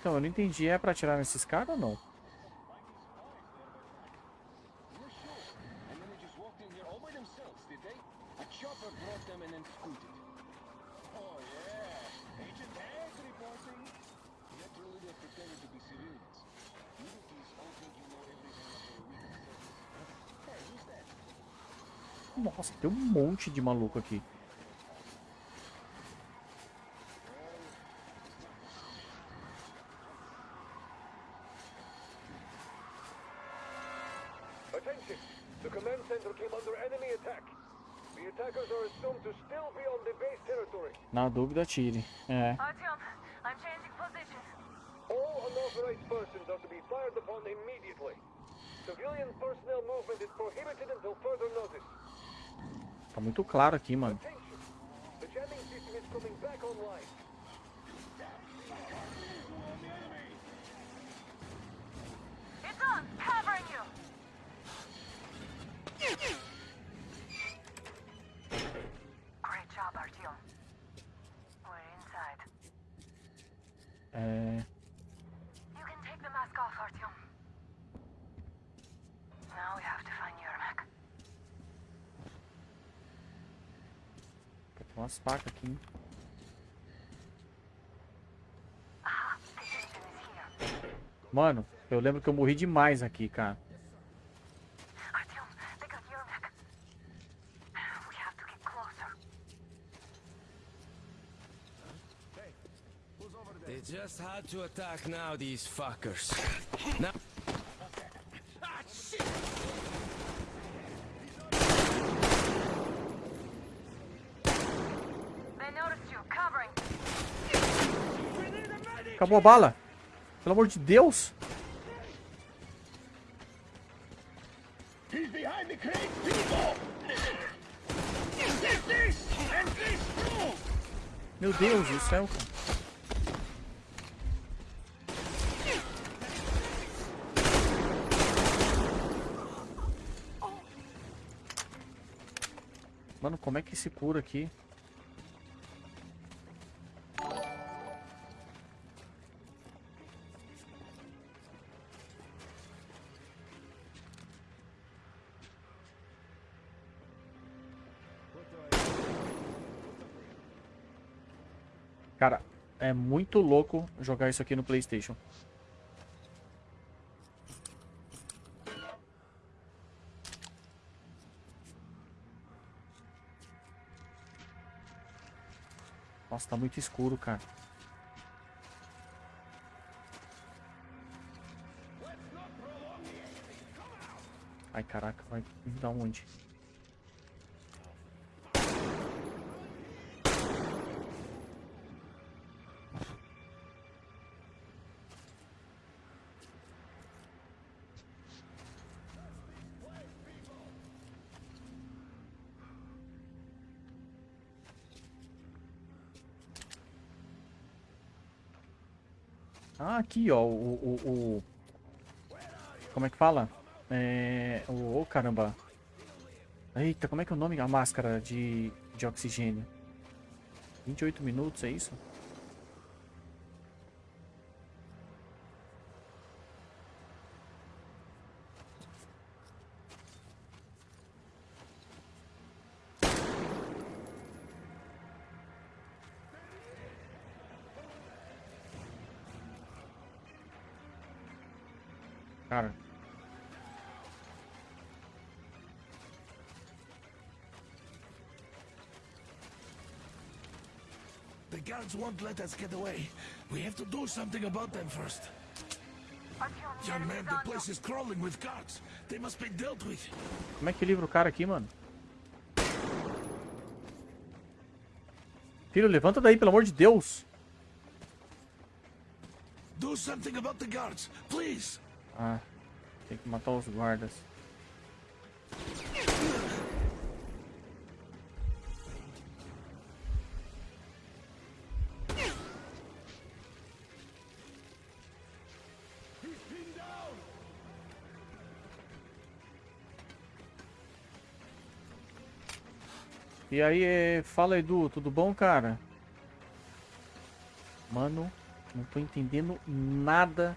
think you know everything about their weak service. Hey, who's that? Nossa, tem um monte de maluco aqui. Na dúvida, atire. É. Artyom, I'm changing position. All unauthorized persons are to be fired upon immediately. Civilian personnel movement is prohibited until further notice. Tá muito claro aqui, mano. Attention! The jamming system is coming back online. It's on! Covering you! Great job, Artyom. We're inside. É. You can take the mask off, Artyom. Now we have to find Yermak. Umas facas aqui. hein? Mano, eu lembro que eu morri demais aqui, cara. Just had to attack now, these fuckers. Now. They noticed you. Covering. Acabou a bala. Pelo amor de Deus. Meu Deus do céu, cara. Mano, como é que se cura aqui? Muito louco jogar isso aqui no PlayStation. Nossa, tá muito escuro, cara. Ai, caraca, vai da onde? Ah, aqui, ó, o, o, o- Como é que fala? É... O... Oh, caramba. Eita, como é que é o nome? A máscara de, de oxigênio. 28 minutos, é isso? Guards won't let us get away. We have to do something about them first. Young man, the place is crawling with guards. They must be dealt with. como é que livra o cara aqui, mano? Filho, levanta daí, pelo amor de Deus. Do something about the guards, please. Ah, tem que matar os guardas. E aí, eh, fala Edu, tudo bom, cara? Mano, Não tô entendendo nada.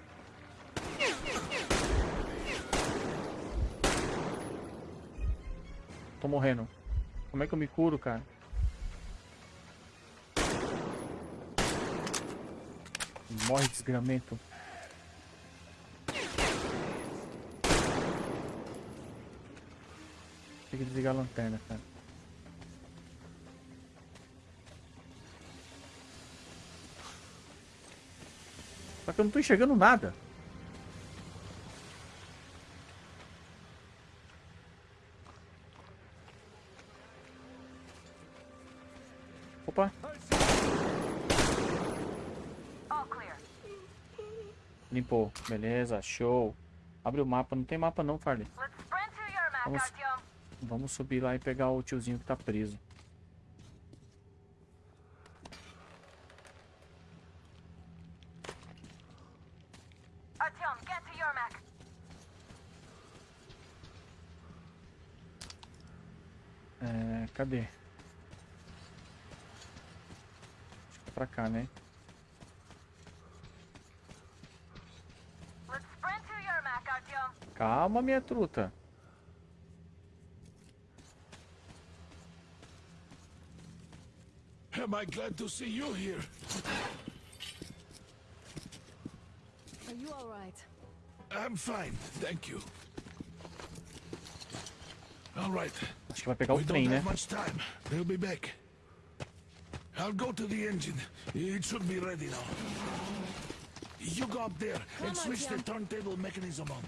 Tô morrendo. Como é que eu me curo, cara? Morre, desgramento. Tem que desligar a lanterna, cara. Que eu não tô enxergando nada. Opa. Limpou. Beleza, show. Abre o mapa. Não tem mapa não, Farley. Vamos, vamos subir lá e pegar o tiozinho que tá preso. Artyom, get to your map. É, cadê? Acho que é pra cá, né? Calma, minha truta. Am I glad to see you here? Are you alright? I'm fine, thank you. All right. Acho que vai pegar o we trem, né? They'll be back. I'll go to the engine. It should be ready now. You go up there and switch the turntable mechanism on.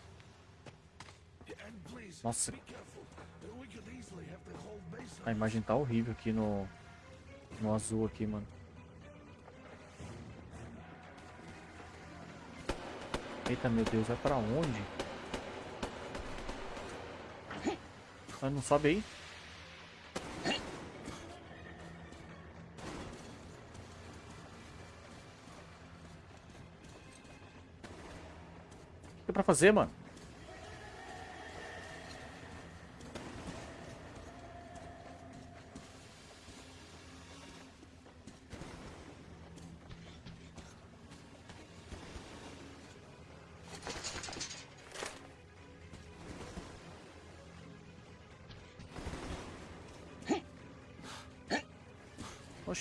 And please, Nossa, be careful. We could easily have the whole base a imagem tá horrível aqui no, no azul aqui, mano. Eita, meu Deus, vai pra onde? Ah, não sobe aí? O que é pra fazer, mano?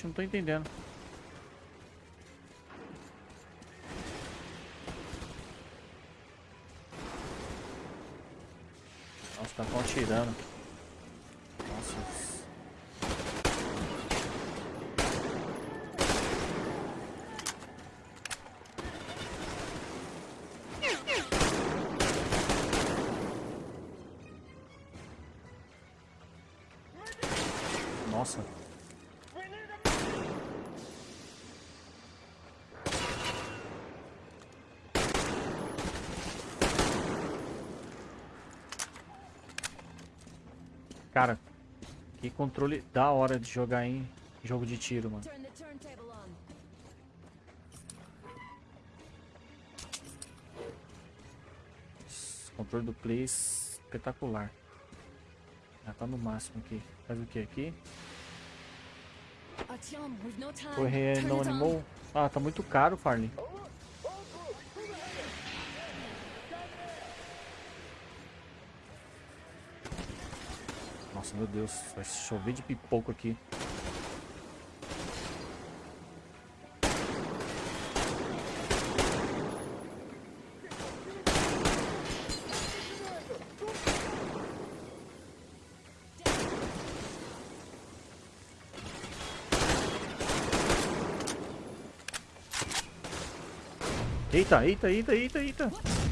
Não tô entendendo. Controle da hora de jogar em jogo de tiro, mano. Controle do play espetacular. Já tá no máximo aqui. Faz o que aqui? Correr não animou? Ah, tá muito caro, Farley. Nossa, meu Deus, vai chover de pipoco aqui. Eita, eita, eita, eita, eita.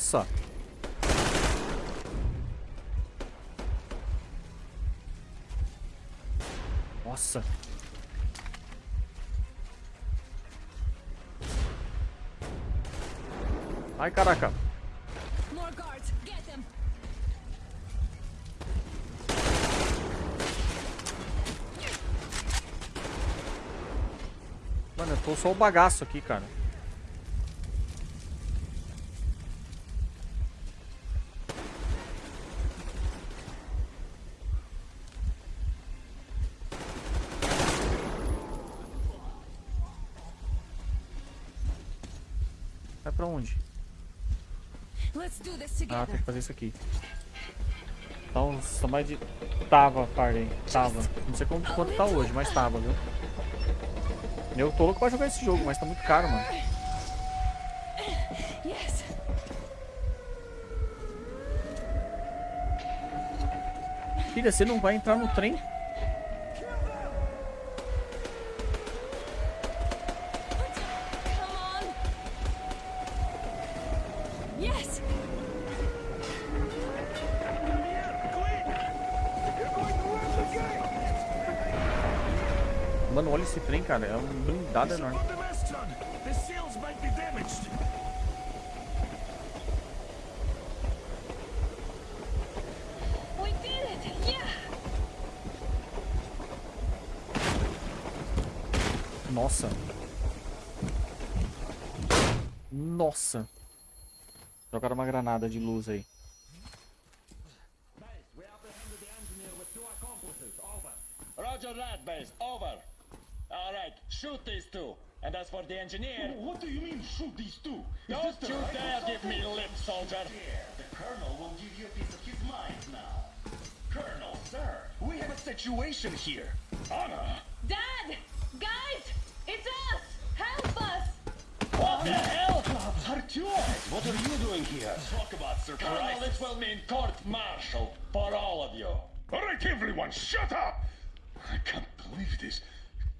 Nossa. Nossa. Ai, caraca. Mano, eu tô só o bagaço aqui, cara. Vai pra onde? Let's do this Ah, tem que fazer isso aqui. Então, só mais de... Tava, parei. Tava. Não sei como, quanto tá hoje, mas tava, viu? Eu tô louco pra jogar esse jogo, mas tá muito caro, mano. Filha, você não vai entrar no trem? Cara. É um blindado enorme. Nossa. Nossa. Jogaram uma granada de luz aí. Roger that, base. Over. All right, shoot these two. And as for the engineer... What do you mean, shoot these two? Is Don't the you right dare or give me something? lip, soldier. The Colonel will give you a piece of his mind now. Colonel, sir, we have a situation here. Anna! Dad! Guys! It's us! Help us! What the hell? Artyom, what are you doing here? Talk about Colonel, surprise. this will mean court-martial for all of you. All right, everyone, shut up! I can't believe this.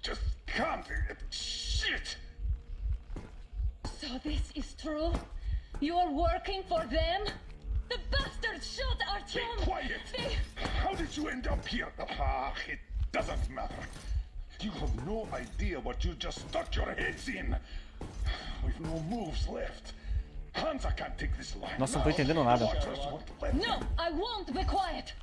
Just can't. Shit! So this is true? You are working for them? The bastards shot Be Artyom! quiet! They... How did you end up here? Ah, it doesn't matter. You have no idea what you just stuck your heads in. We've no moves left. Hansa can't take this line. Nossa, não tô entendendo nada. Watchers won't let No, I won't be quiet!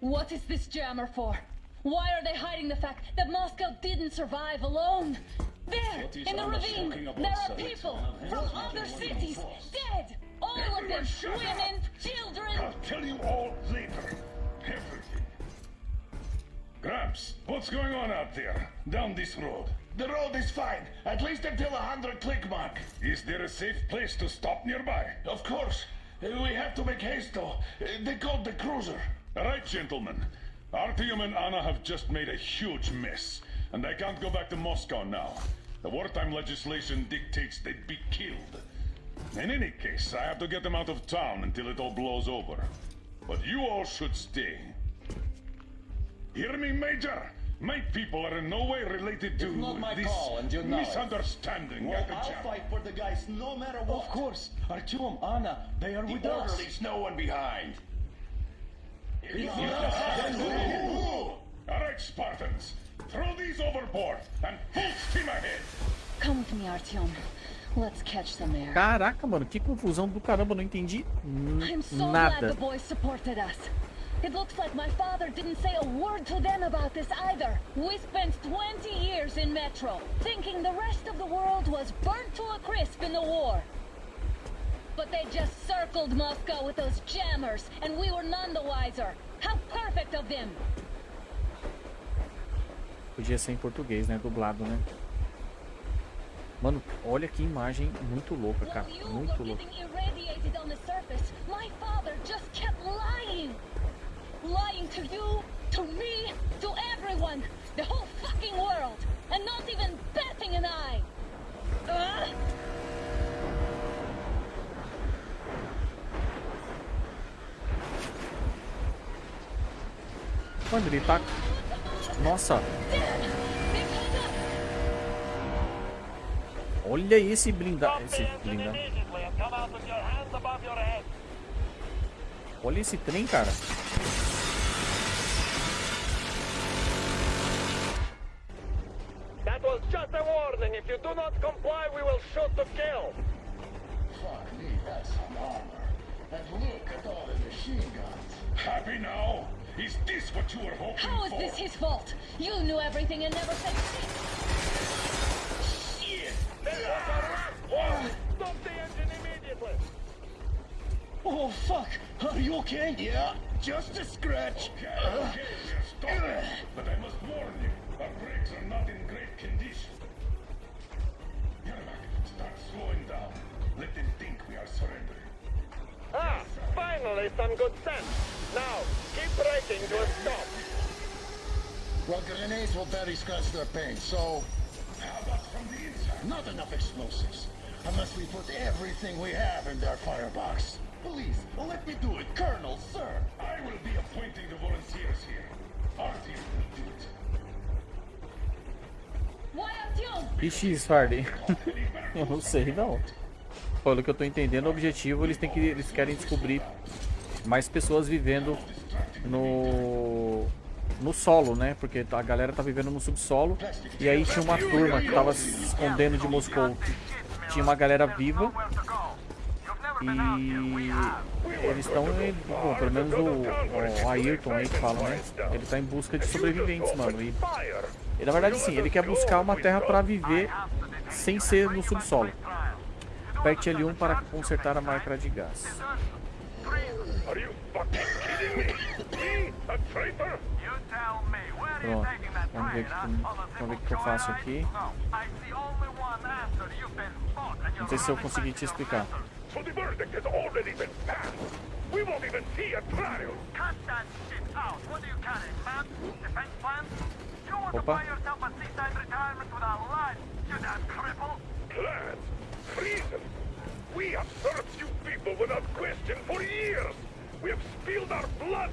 What is this jammer for? Why are they hiding the fact that Moscow didn't survive alone? There, in the ravine, there are people from other cities, dead! All of them, Everyone shut up. women, children! I'll tell you all later. Everything. Gramps, what's going on out there? Down this road? The road is fine, at least until a hundred click mark. Is there a safe place to stop nearby? Of course. We have to make haste though. They called the cruiser. All right, gentlemen. Artyom and Anna have just made a huge mess, and they can't go back to Moscow now. The wartime legislation dictates they'd be killed. In any case, I have to get them out of town until it all blows over. But you all should stay. Hear me, Major? My people are in no way related to It's not my this call, and you know misunderstanding Well, I'll jam. fight for the guys no matter what. Of course. Artyom, Anna, they are The with us. orderlies no one behind. All right, Spartans. Throw these overboard and full steam ahead. Come with me, Artyom. Let's catch some air. Caraca, mano, que confusão do caramba, não entendi n- I'm so glad the boys supported us. It looks like my father didn't say a word to them about this either. We spent 20 years in Metro, thinking the rest of the world was burnt to a crisp in the war. But they just circled Moscow with those jammers, and we were none the wiser. How perfect of them! Podia ser em português, né? Dublado, né? Mano, olha que imagem muito louca, cara. Muito louca. getting irradiated on the surface, my father just kept lying. Lying to you, to me, to everyone. The whole fucking world. And not even batting an eye. Mano, ele tá. Nossa, olha esse blindado. Esse blindado. Olha esse trem, cara. That was just a warning. If you do not comply, we will shoot to kill. Fuck me, that's some armor. And look at all the machine guns. Happy now? Is this what you were hoping How is for? this his fault? You knew everything and never said shit. Shit! Stop the engine immediately! Oh, fuck! Are you okay? Yeah, just a scratch. Okay, okay, stop. But I must warn you, our brakes are not in great condition. Yermak, start slowing down. Let them think we are surrendering. Ah, finally some good sense. Now, keep braking to a stop. Well, grenades will barely scratch their paint, so... How about from the inside? Not enough explosives. Unless we put everything we have in their firebox. Please, let me do it, Colonel, sir. I will be appointing the volunteers here. Our team will do it. Why Artyom? Ixi, Svardy. eu não sei não. Pelo que eu tô entendendo, o objetivo eles têm que eles querem descobrir mais pessoas vivendo no no solo, né? Porque a galera tá vivendo no subsolo e aí tinha uma turma que tava se escondendo de Moscou. Tinha uma galera viva e eles estão, bom, pelo menos o, o Ayrton aí que fala, né? Ele tá em busca de sobreviventes, mano. E, e na verdade sim, ele quer buscar uma terra pra viver sem ser no subsolo. Aperte L1 para consertar a máquina de gás. Pronto. Vamos ver que, vamos ver o que eu faço aqui. Não sei se eu consegui te explicar. Opa.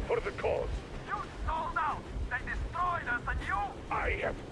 For the cause. You sold out. They destroyed us and you... I have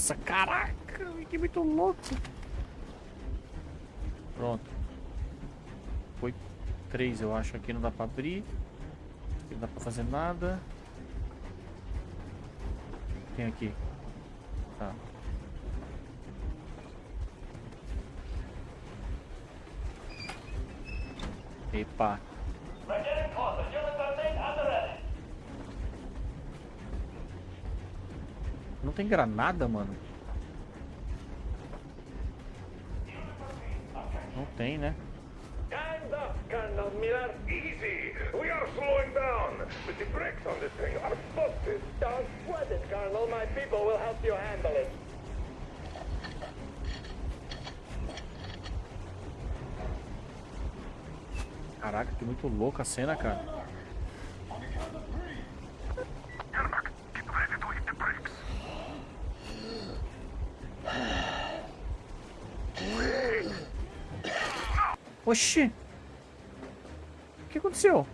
Nossa, caraca, que muito louco. Pronto. Foi três, eu acho. Aqui não dá pra abrir. Aqui não dá pra fazer nada. Tem aqui. Tá. Epa. Tem granada, mano? Não tem, né? Time's up, Colonel Miller. Easy. We are slowing down. But the brakes on this thing are busted. Don't sweat it, Colonel. My people will help you handle it. Caraca, que muito louca a cena, cara. Oxi! O que aconteceu?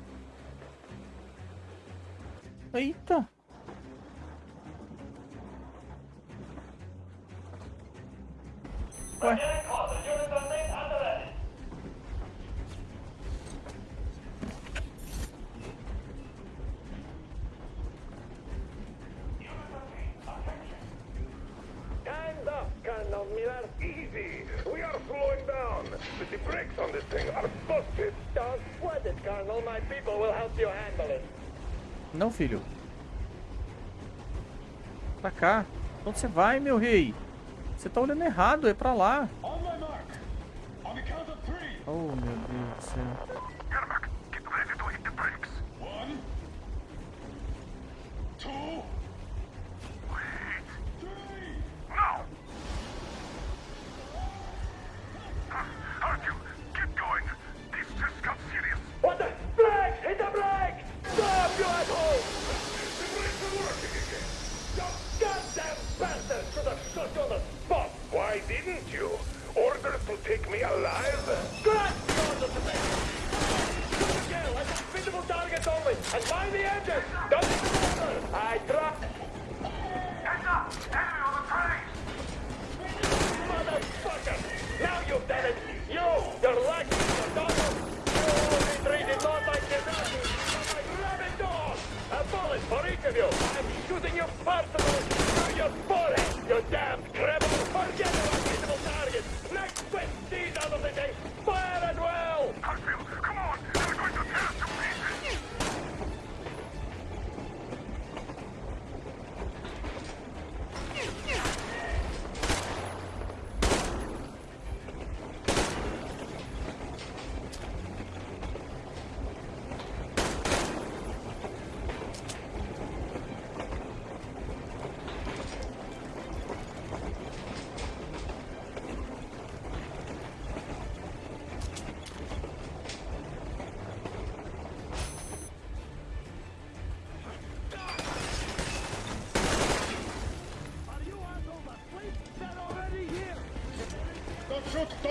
Eita! Ué? Onde você vai, meu rei? Você tá olhando errado, é pra lá. Oh, meu Deus do céu.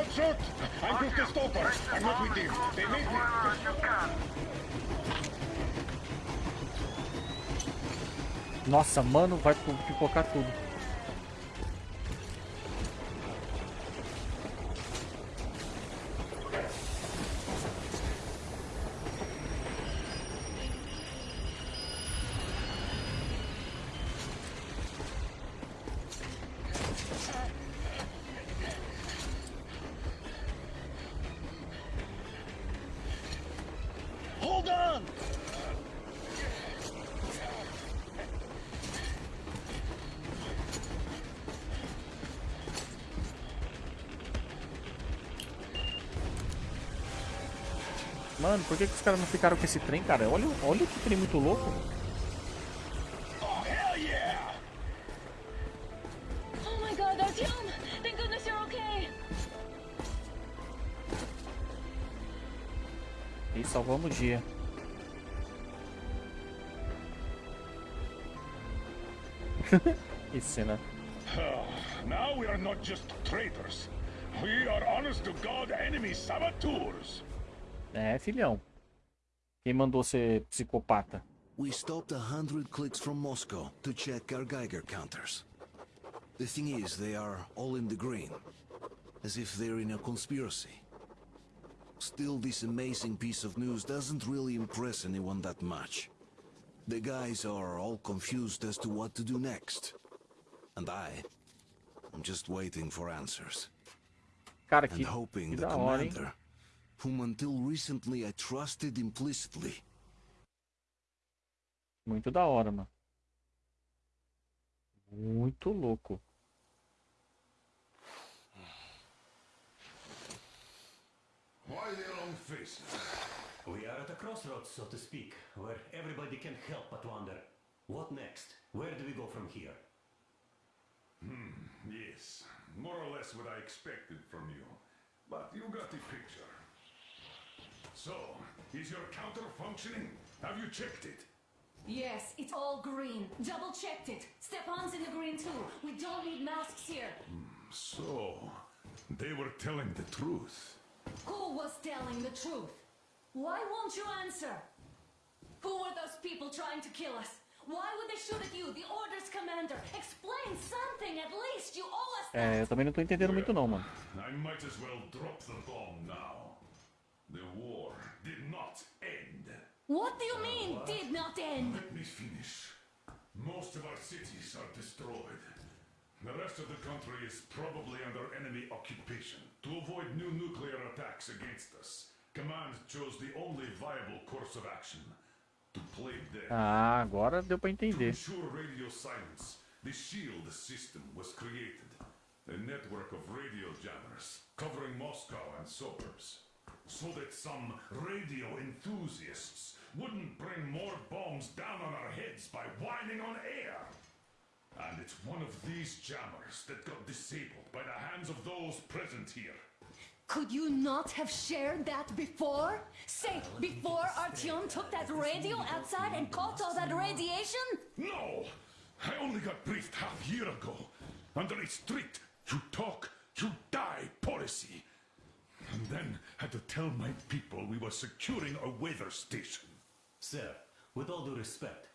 Don't shoot! I'm just a stalker. I'm not with them. They made me. Nossa, mano, vai pipocar tudo. Hold on! Mano, por que, que os caras não ficaram com esse trem, cara? Olha, olha que trem muito louco. Oh my god, Artyom! Thank goodness you're okay! E salvamos o dia. que cena. now we are not just traitors. We are honest to God enemy saboteurs. É, filhão. Quem mandou ser psicopata? We stopped a hundred clicks from Moscow to check our Geiger counters. The thing is, they are all in the green, as if they're in a conspiracy. Still, this amazing piece of news doesn't really impress anyone that much. The guys are all confused as to what to do next. And I, I'm just waiting for answers. Cara, and que, hoping que the hein? Commander, whom until recently I trusted implicitly, Muito da hora, mano. Muito louco. Why the long faces? We are at a crossroads, so to speak, where everybody can help but wonder. What next? Where do we go from here? Hmm, yes. More or less what I expected from you. But you got the picture. So, is your counter functioning? Have you checked it? Yes, it's all green. Double checked it. Stepan's in the green too. We don't need masks here. Hmm, so, they were telling the truth. Who was telling the truth? Why won't you answer? Who were those people trying to kill us? Why would they shoot at you, the Order's commander? Explain something at least. You owe us É, eu também não tô entendendo muito não, mano. I might as well drop the bomb now. The war did not end. What do you mean, did not end? Let me finish. Most of our cities are destroyed. The rest of the country is probably under enemy occupation. To avoid new nuclear attacks against us, Command chose the only viable course of action. To play dead. Ah, agora deu pra To entender. ensure radio silence, the SHIELD system was created. A network of radio jammers covering Moscow and suburbs. So that some radio enthusiasts wouldn't bring more bombs down on our heads by whining on air. And it's one of these jammers that got disabled by the hands of those present here. Could you not have shared that before? Say, before Artyom took that radio outside and caught all that radiation? No! I only got briefed half a year ago. Under a strict you talk, you die policy. And then had to tell my people we were securing a weather station. Sir, with all due respect,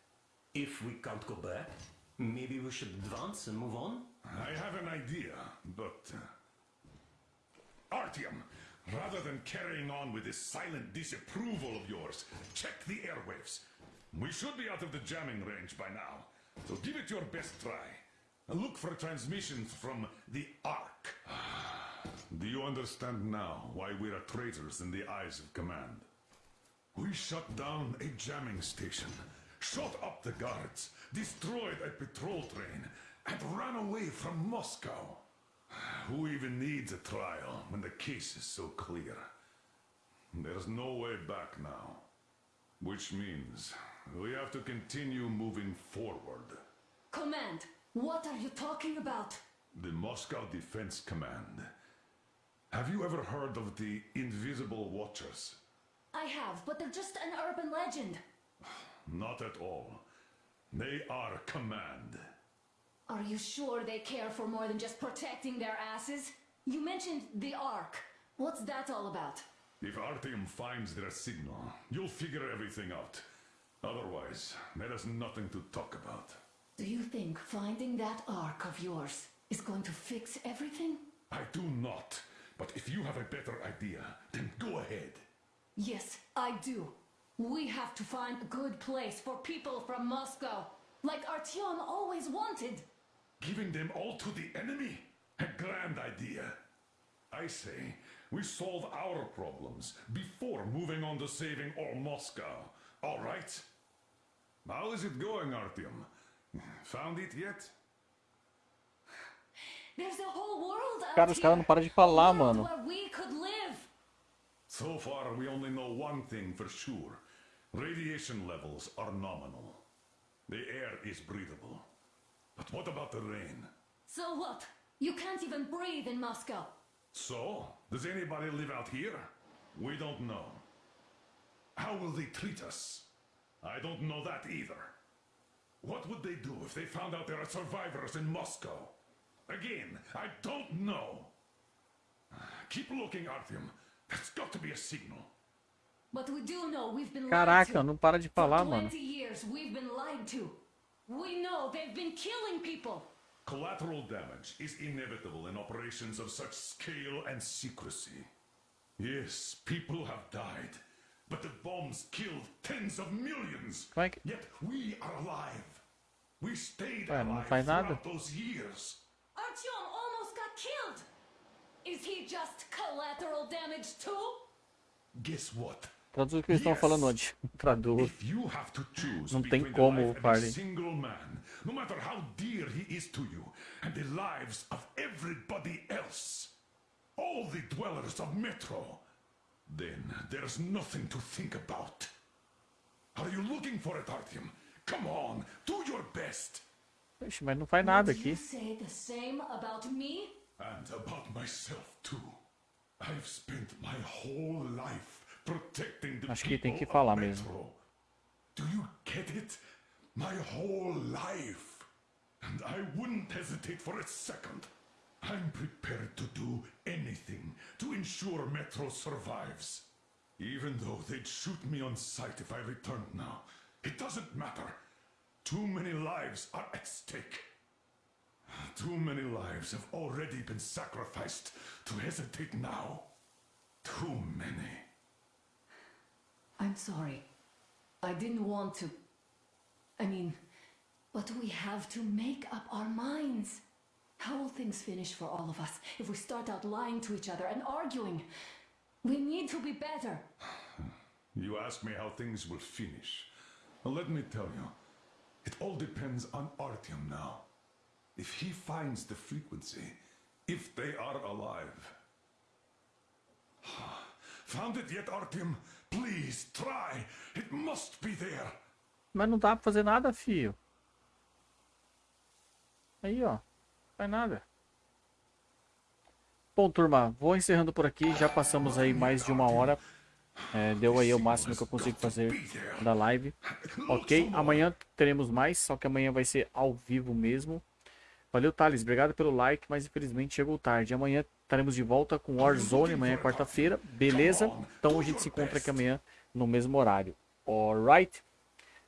if we can't go back, maybe we should advance and move on? I have an idea, but... Uh, Artyom, rather than carrying on with this silent disapproval of yours, check the airwaves. We should be out of the jamming range by now, so give it your best try. Look for transmissions from the Ark. Do you understand now why we are traitors in the eyes of command? We shut down a jamming station, shot up the guards, destroyed a patrol train, and ran away from Moscow. Who even needs a trial when the case is so clear? There's no way back now. Which means we have to continue moving forward. Command, what are you talking about? The Moscow Defense Command. Have you ever heard of the Invisible Watchers? I have, but they're just an urban legend. Not at all. They are command. Are you sure they care for more than just protecting their asses? You mentioned the Ark. What's that all about? If Artyom finds their signal, you'll figure everything out. Otherwise, there is nothing to talk about. Do you think finding that Ark of yours is going to fix everything? I do not. But if you have a better idea, then go ahead. Yes, I do. We have to find a good place for people from Moscow, like Artyom always wanted. Giving them all to the enemy? A grand idea. I say, we solve our problems before moving on to saving all Moscow. All right? How is it going, Artyom? Found it yet? There's a whole world out Cara, os here. caras não param de falar, mano. Where we could live. So far, we only know one thing for sure. Radiation levels are nominal. The air is breathable. But what about the rain? So what? You can't even breathe in Moscow. So, does anybody live out here? We don't know. How will they treat us? I don't know that either. What would they do if they found out there are survivors in Moscow? Again, I don't know. Keep looking, Artyom. That's got to be a signal. But we do know we've been lied Caraca, to. não para de falar, mano. 20 years we've been lied to. We know they've been killing people. Collateral damage is inevitable in operations of such scale and secrecy. Yes, people have died, but the bombs killed tens of millions. Como é que... Yet we are alive. We stayed Ué, alive faz throughout those years. Artyom almost got killed. Is he just collateral damage too? Guess what? Traduz o que eles estão falando onde. Traduz. If you have to choose Não tem como, life of a party. single man, no matter how dear he is to you, and the lives of everybody else, all the dwellers of Metro, then there's nothing to think about. Are you looking for it, Artyom? Come on, do your best. Ixi, mas não faz nada Would you aqui. say the same about me? And about myself, too. I've spent my whole life protecting the Acho que tem que people falar of mesmo. Metro. Do you get it? My whole life. And I wouldn't hesitate for a second. I'm prepared to do anything to ensure Metro survives. Even though they'd shoot me on sight if I returned now. It doesn't matter. Too many lives are at stake. Too many lives have already been sacrificed to hesitate now. Too many. I'm sorry. I didn't want to. I mean, but we have to make up our minds. How will things finish for all of us if we start out lying to each other and arguing? We need to be better. You ask me how things will finish. Well, let me tell you, it all depends on Artyom now. If he finds the frequency, if they are alive. Found it yet, Artyom? Please, try. It must be there. Mas não dá pra fazer nada, fio. Aí, ó. Não faz nada. Bom, turma, vou encerrando por aqui. Já passamos aí mais de uma hora. É, deu aí o máximo que eu consigo fazer da live. Ok, amanhã teremos mais, só que amanhã vai ser ao vivo mesmo. Valeu, Thales. Obrigado pelo like, mas infelizmente chegou tarde. Amanhã estaremos de volta com Warzone, amanhã é quarta-feira. Beleza? Então a gente se encontra aqui amanhã no mesmo horário. Alright?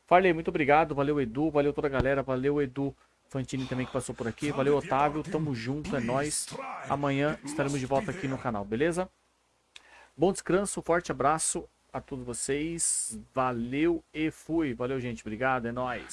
Farley, muito obrigado. Valeu, Edu. Valeu toda a galera. Valeu, Edu Fantini também que passou por aqui. Valeu, Otávio. Tamo junto, é nóis. Amanhã estaremos de volta aqui no canal, beleza? Bom descanso, forte abraço a todos vocês. Valeu e fui. Valeu, gente. Obrigado, é nóis.